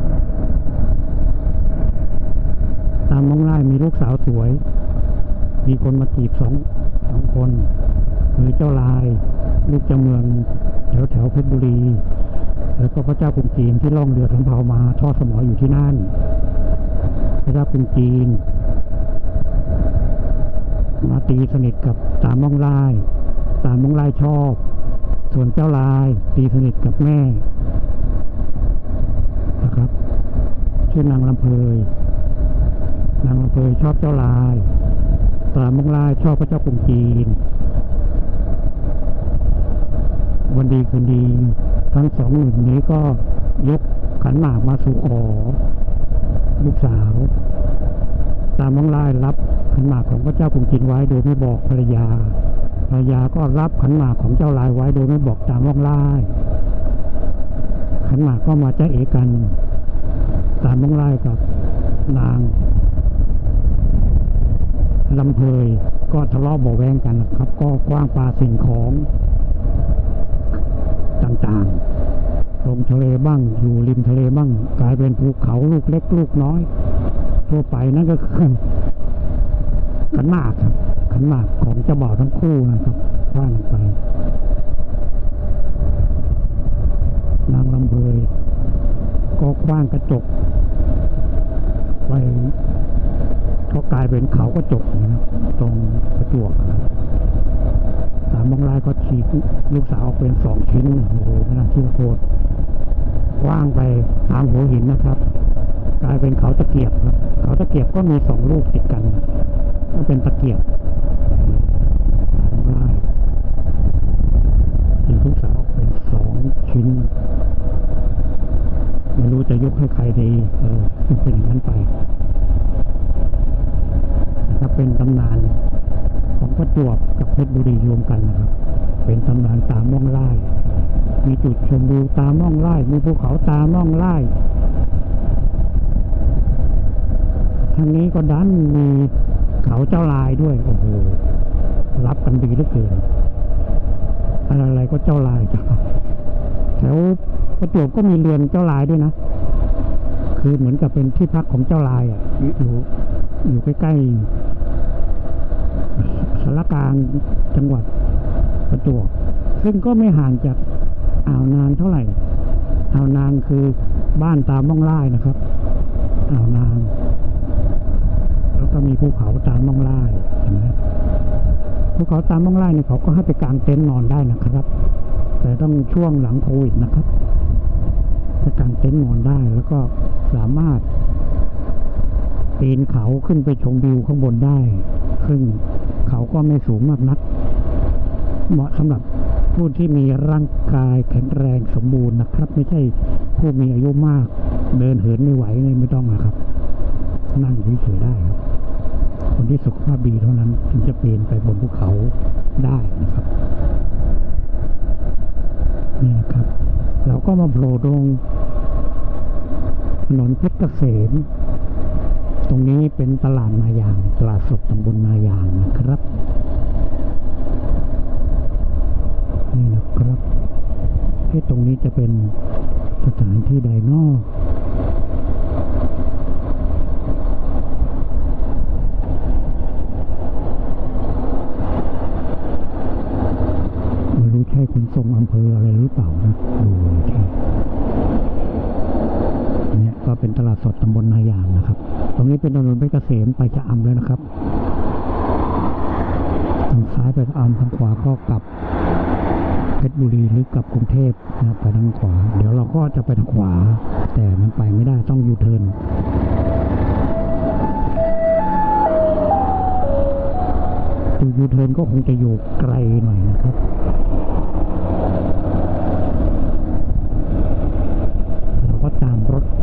ตามมองไล่มีลูกสาวสวย มีคนมาจีบสอง สองคนคือเจ้าลายลูกเจ้าเมืองแถวแถวเพชรบุรี แล้วก็พระเจ้ากรุงจีนที่ล่องเรือสำเภามาทอดสมออยู่ที่นั่น พระเจ้ากรุงจีน มาตีสนิทกับตามมองไล่ตามมองไล่ชอบ ส่วนเจ้าลายตีสนิทกับแม่นะครับชื่อนางลำเพยนางลำเพยชอบเจ้าลาย ตามมองไล่ชอบพระเจ้ากรุงจีน วันดีคืนดีทั้งสองหนุ่มนี้ก็ยกขันหมากมาสู่ขอลูกสาว ตามมองไล่รับขันหมากของพระเจ้ากรุงจีนไว้โดยไม่บอกภรรยา ภรรยาก็รับขันหมากของเจ้าลายไว้โดยไม่บอกตามมองไล่ขันหมากก็มาจ้เอกัน ตามมองไล่กับนาง ลำเพยก็ทะเลาะเบาะแวงกันนะครับ ก็กว้างปลาสิ่งของต่างๆ ลงทะเลบ้าง อยู่ริมทะเลบ้าง กลายเป็นภูเขาลูกเล็กลูกน้อย ทั่วไปนั่นก็คือขันมากครับขันมากของเจ้าบ่าวทั้งคู่นะครับว่างไป นางลำเพยก็คว้างกระจกไป ก็กลายเป็นเขากระจกนะครับตรงประจวบสามบางรายก็ฉีกลูกสาวออกเป็นสองชิ้นโอ้โหไม่น่าเชื่อโคตรกว้างไปตามหัวหินนะครับ กลายเป็นเขาตะเกียบครับ เขาตะเกียบก็มีสองลูกติดกันก็เป็นตะเกียบสามรายฉีกลูกสาวออกเป็นสองชิ้น ไม่รู้จะยกให้ใครดี เออเป็นอย่างนั้นไป นะเป็นตำนานของประจวบกับเพชรบุรีรวมกันนะครับ เป็นตำนานตามม่องไล่มีจุดชมวิวตามม่องไล่มีภูเขาตามม่องไล่ทางนี้ก็ดันมีเขาเจ้าลายด้วยโอ้โหรับกันดีเหลือเกินอะไรๆก็เจ้าลายจ้ะแถวประจวบก็มีเรือนเจ้าลายด้วยนะ คือเหมือนกับเป็นที่พักของเจ้าลายอะอยู่อยู่อยู่ใกล้ๆ สารกลางจังหวัดประจวบซึ่งก็ไม่ห่างจากอ่าวนางเท่าไหร่ อ่าวนางคือบ้านตามม่องไล่นะครับ อ่าวนาง แล้วก็มีภูเขาตามม่องไล่เห็นไหมภูเขาตามม่องไล่เนี่ยเขาก็ให้ไปกางเต็นท์นอนได้นะครับ แต่ต้องช่วงหลังโควิดนะครับไปกางเต็นท์นอนได้แล้วก็สามารถปีนเขาขึ้นไปชมวิวข้างบนได้ ซึ่ง เขาก็ไม่สูงมากนัก เหมาะสำหรับผู้ที่มีร่างกายแข็งแรงสมบูรณ์นะครับ ไม่ใช่ผู้มีอายุมาก เดินเหินไม่ไหวนี่ไม่ต้องนะครับ นั่งเฉยๆได้ครับ คนที่สุขภาพดีเท่านั้นถึงจะปีนไปบนภูเขาได้นะครับนี่ครับ เราก็มาโผล่ตรงถนนเพชรเกษม ตรงนี้เป็นตลาดนายาง ตลาดสดตำบลนายางนะครับ นี่นะครับที่ตรงนี้จะเป็นสถานที่ใดนอกไม่รู้ใช่ขนส่งอำเภออะไรหรือเปล่านะดูเลยแค่เนี่ย ก็เป็นตลาดสดตำบลนายางนะครับ ตรงนี้เป็นถนนเพชรเกษมไปจะอำแล้วนะครับ ทางซ้ายไปอำทางขวาก็กลับเพชรบุรีหรือกลับกรุงเทพนะครับไปทางขวา เดี๋ยวเราก็จะไปทางขวา แต่มันไปไม่ได้ต้องยูเทิร์นยูยูเทิร์นก็คงจะอยู่ไกลหน่อยนะครับรง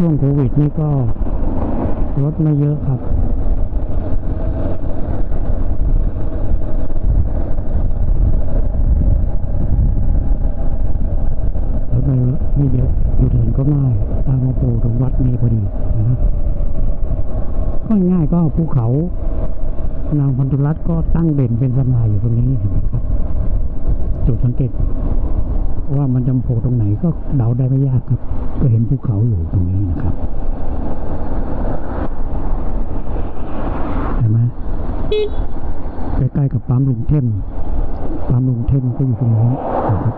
ช่วงโควิดนี่ก็รถไม่เยอะครับ รถไม่เยอะอยู่เถินก็ง่ายตามมาปูตรงวัดนี้พอดีนะก็ง่ายก็ภูเขานางพันธุรัตก็ตั้งเด่นเป็นสมาอยู่ตรงนี้เห็นไหมครับ จุดสังเกตว่ามันจำโผล่ตรงไหนก็เดาได้ไม่ยากครับ จเห็นภูเขาอยู่ตรงนี้นะครับเห็นไหมใกล้ๆกับปั๊มลุงเท่นปั๊มลุงเท่นก็อยู่ตรงนี้นะครับ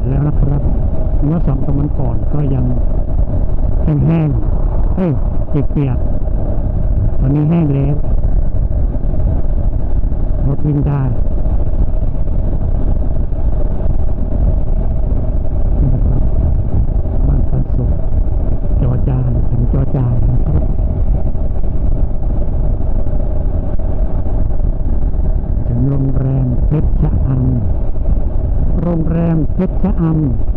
que Um,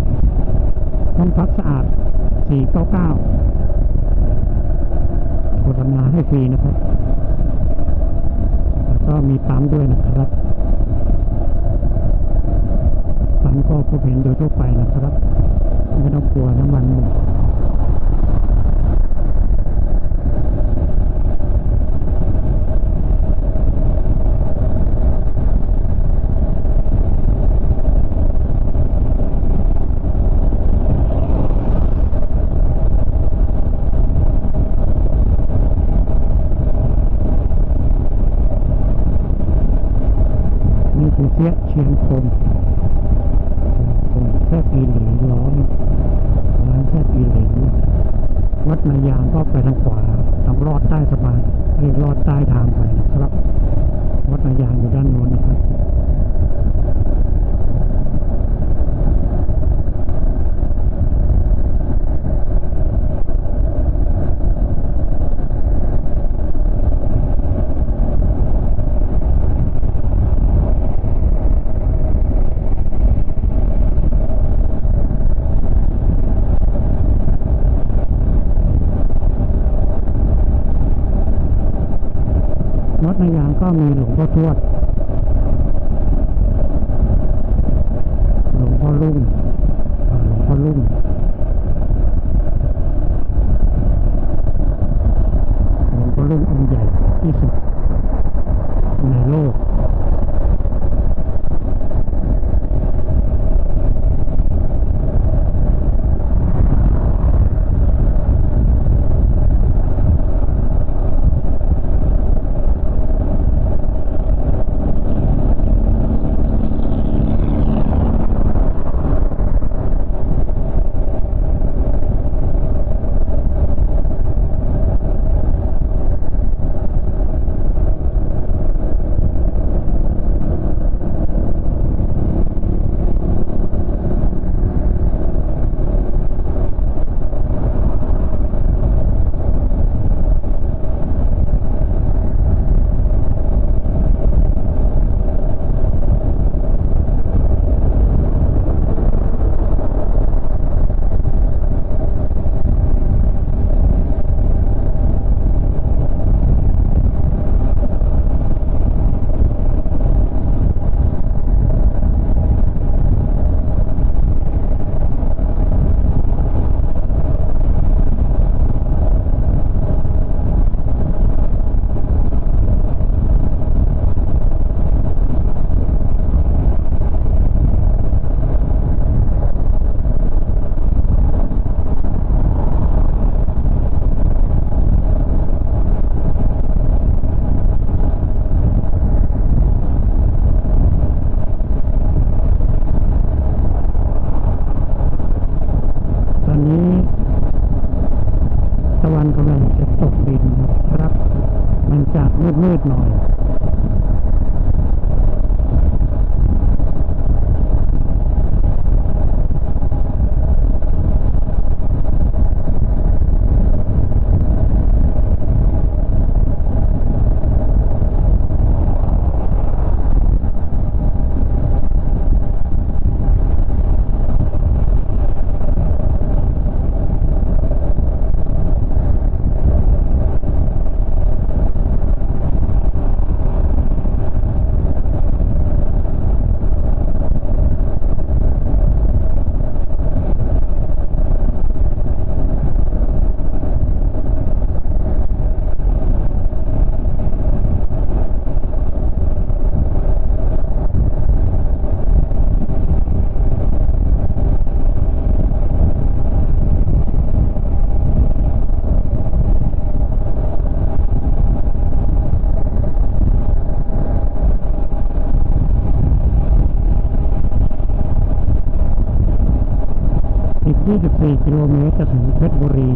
territorio. ーミーの補助は4 กิโลเมตรจะถึงเพชรบุรี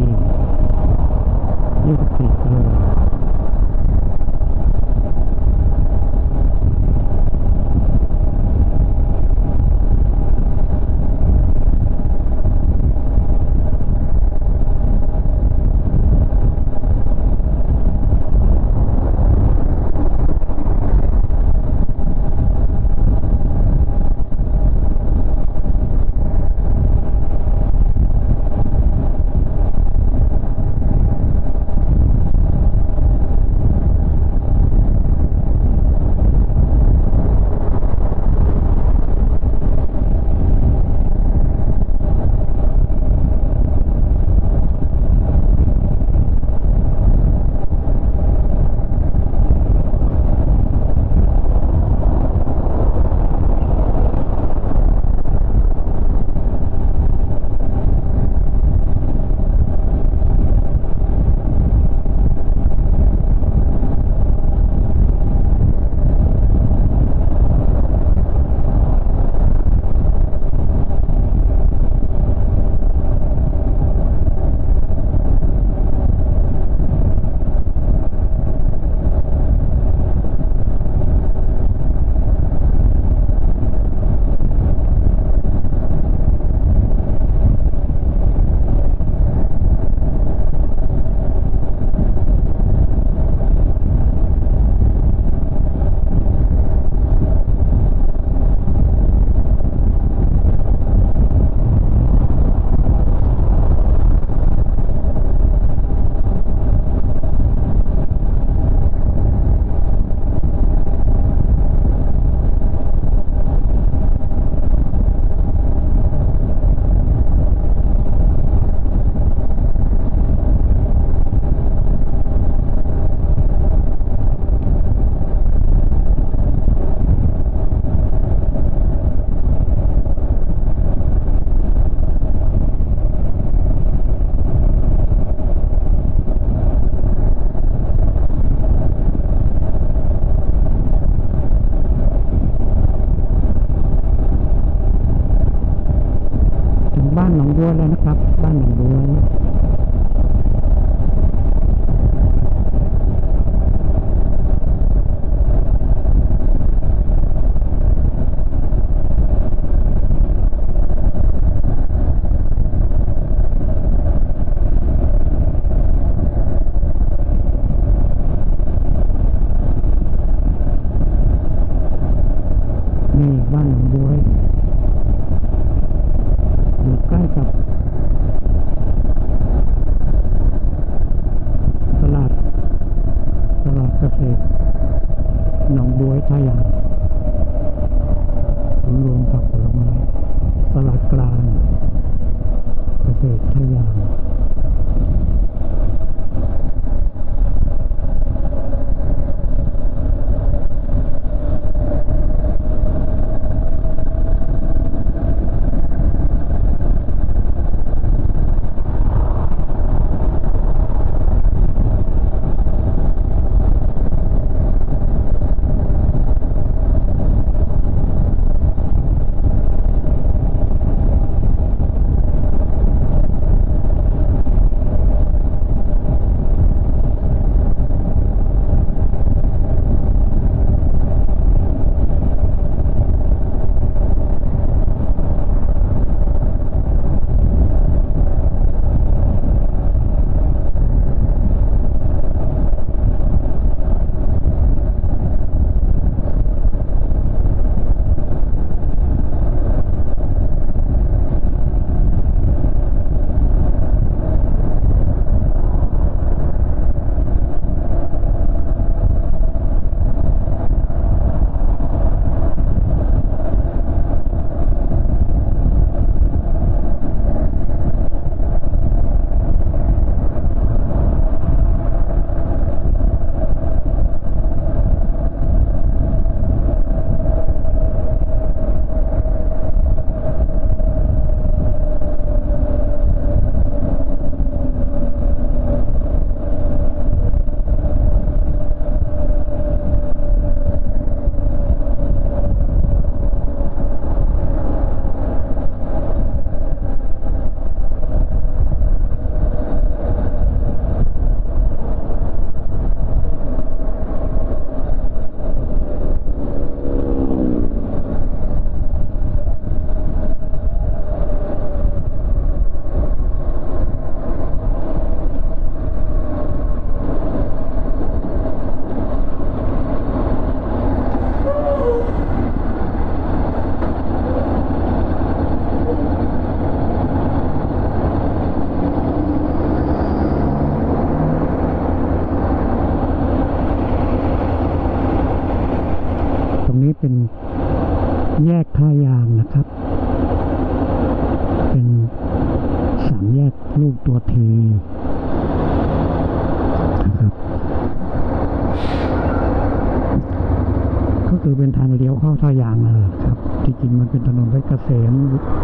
เพชร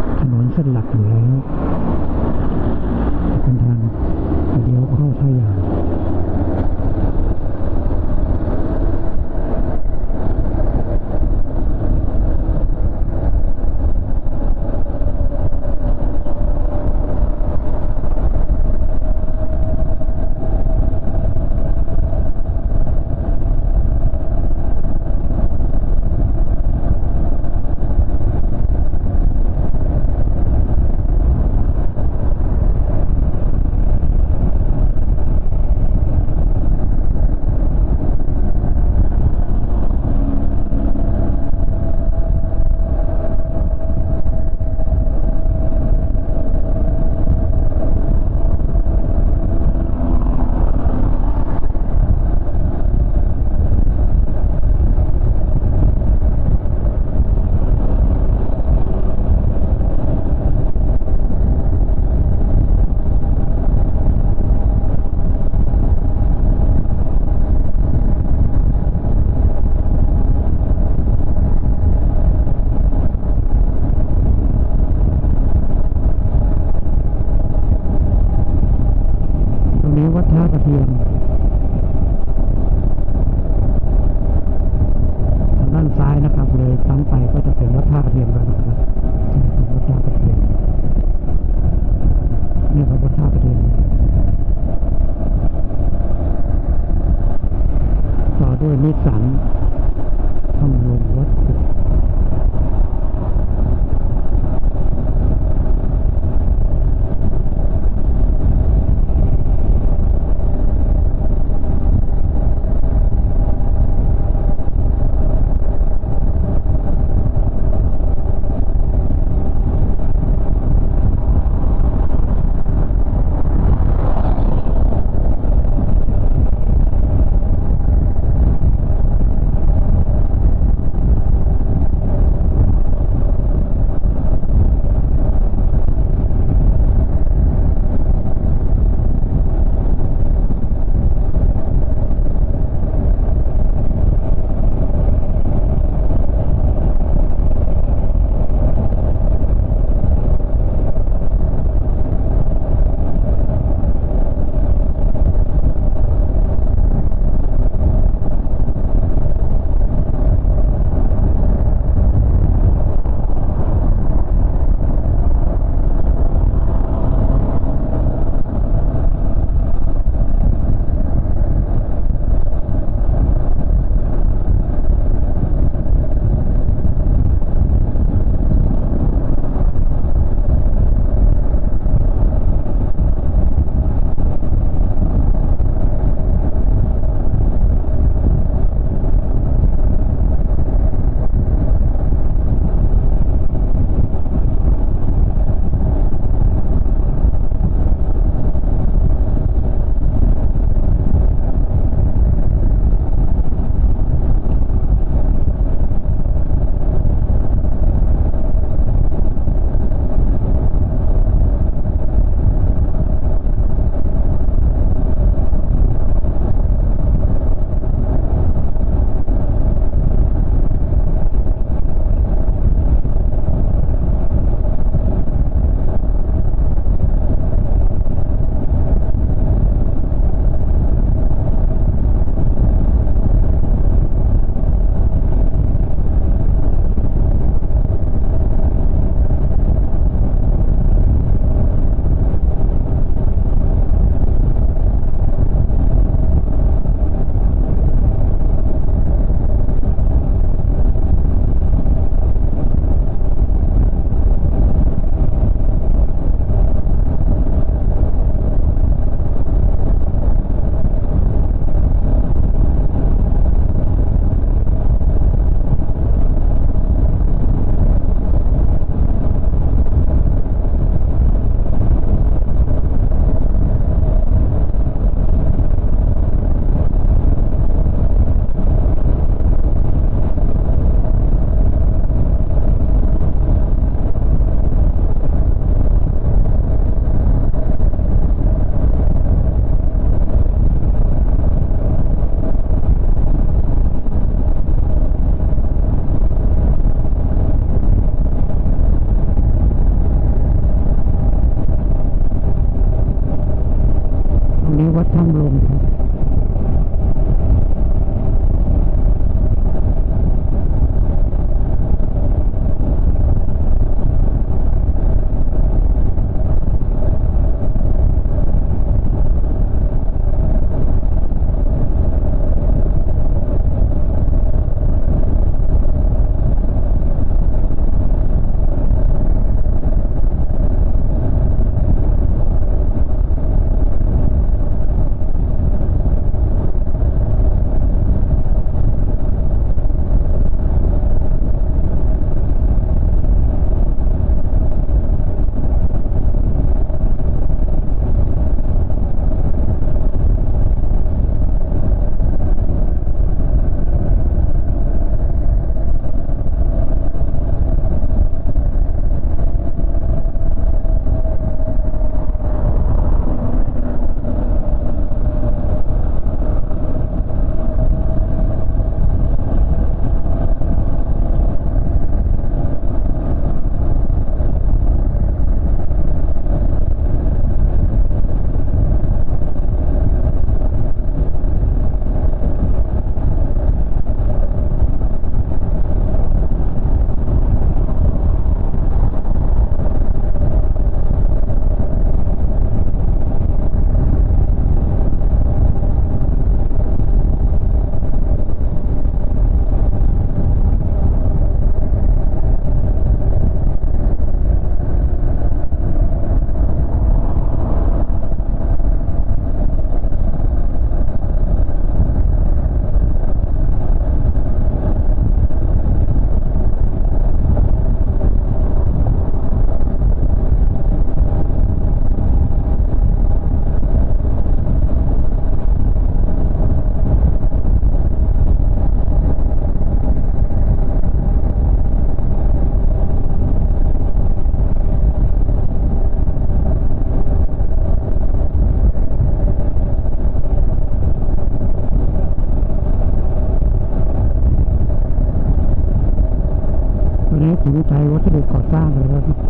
วัสดุก่อสร้างนะครับบนี้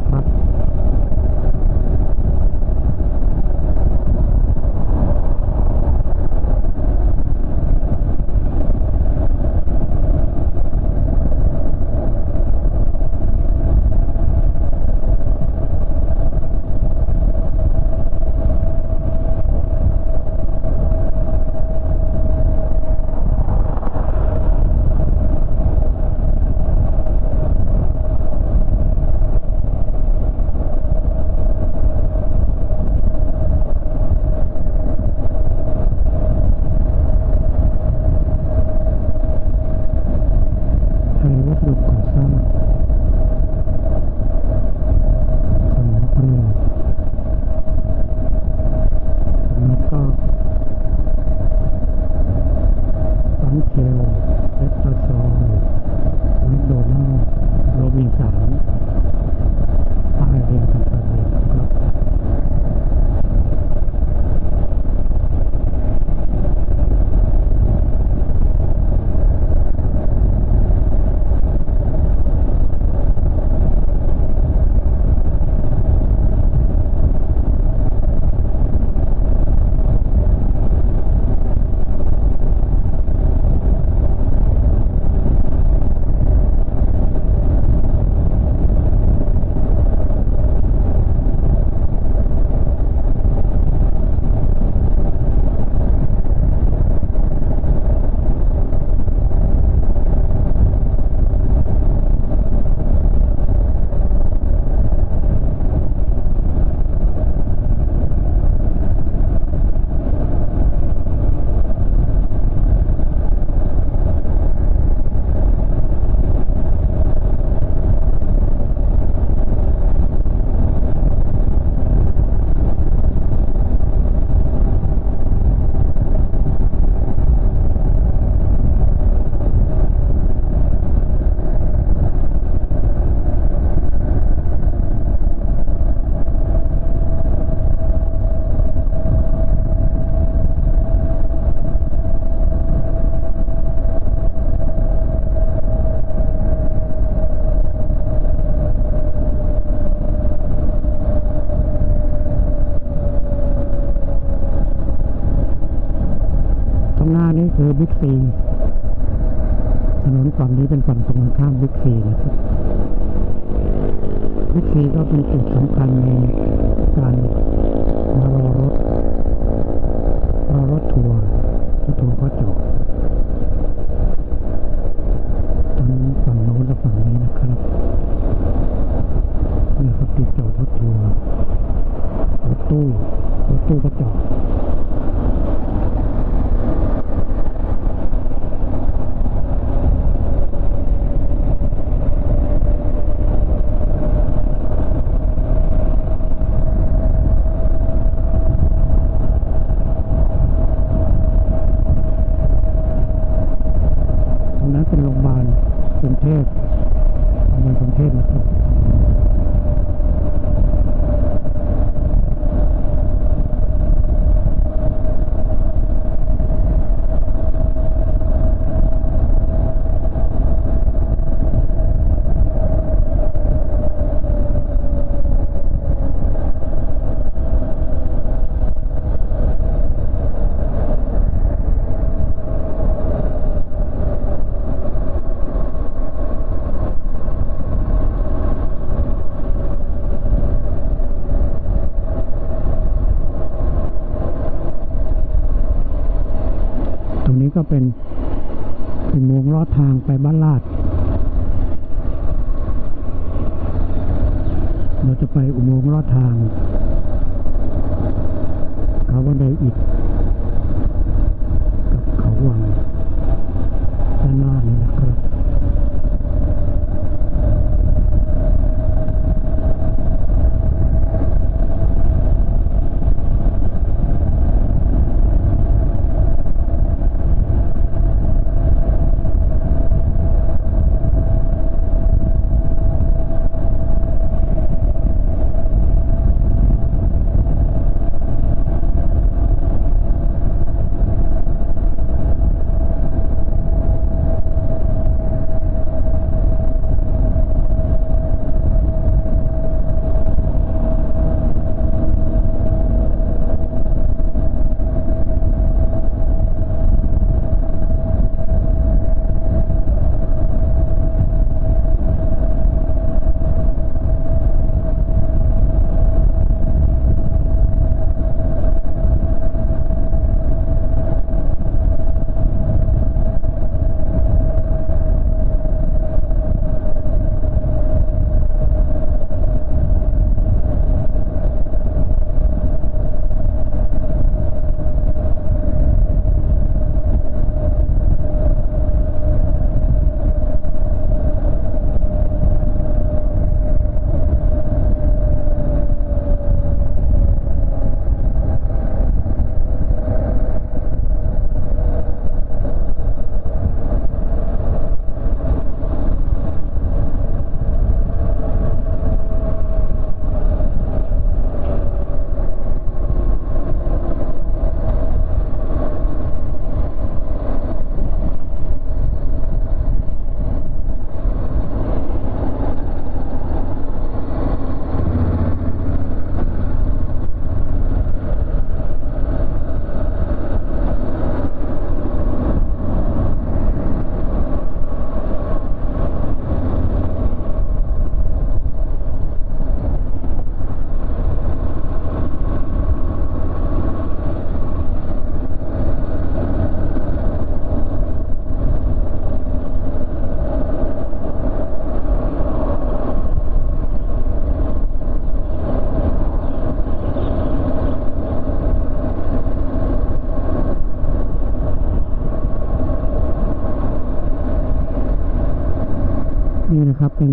นะครับ เป็น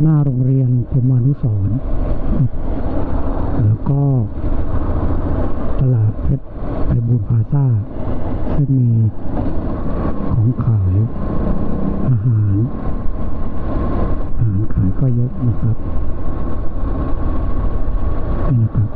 หน้าโรงเรียนพรหมานุสรแล้วก็ตลาดเพชรไพบูลพาซ่าซึ่งมีของขายอาหาร อาหารขายก็เยอะนะครับนี่นะครับ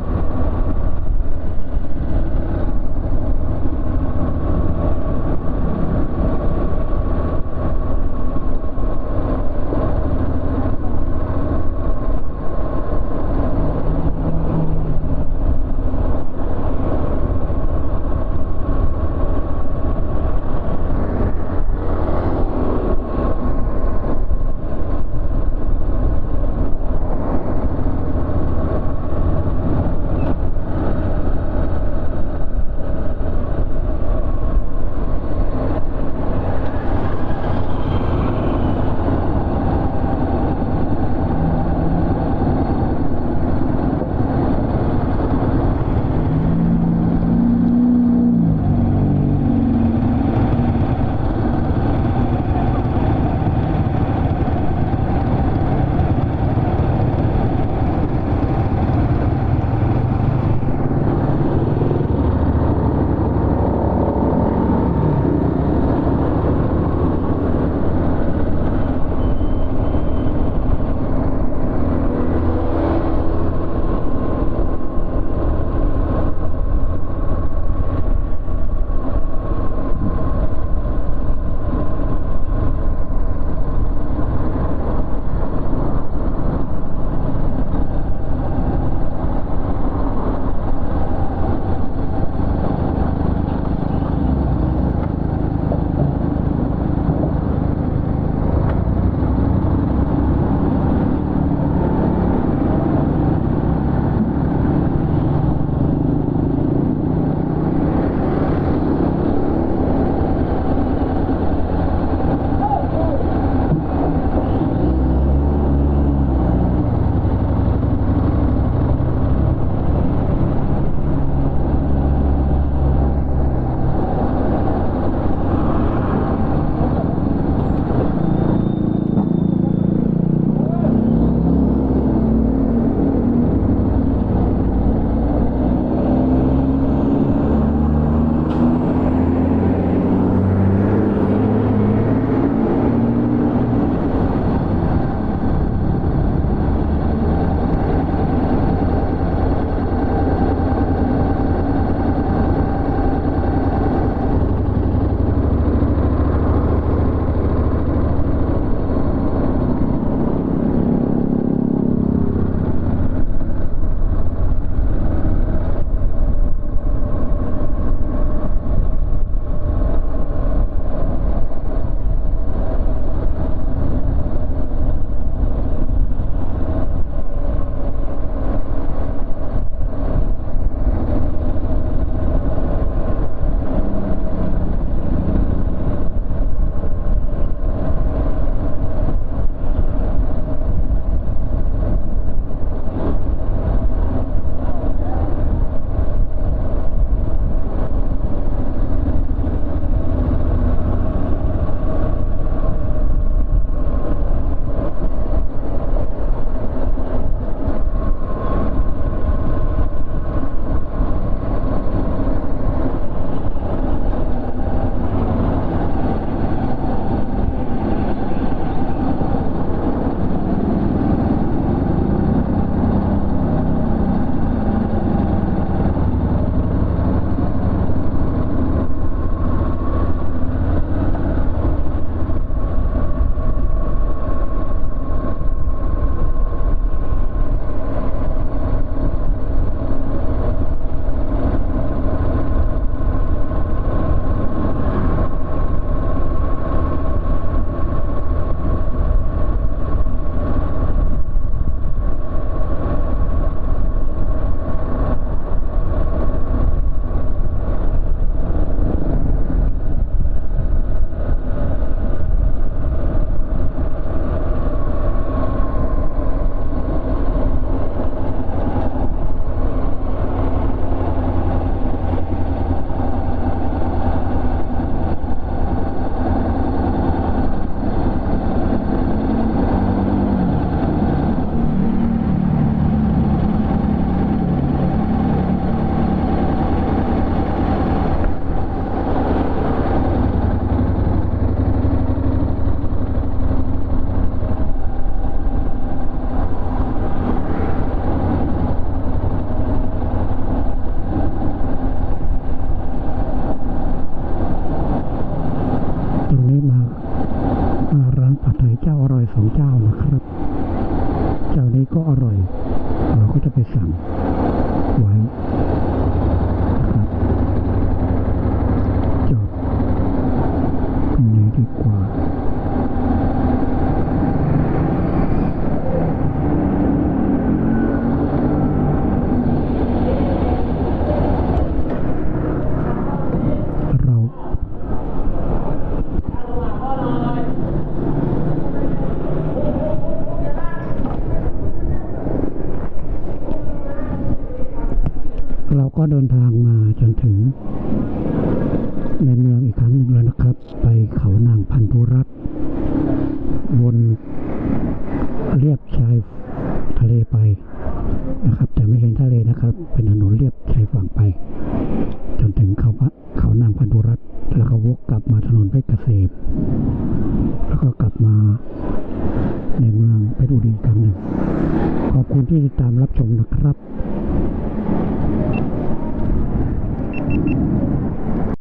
เราก็เดินทา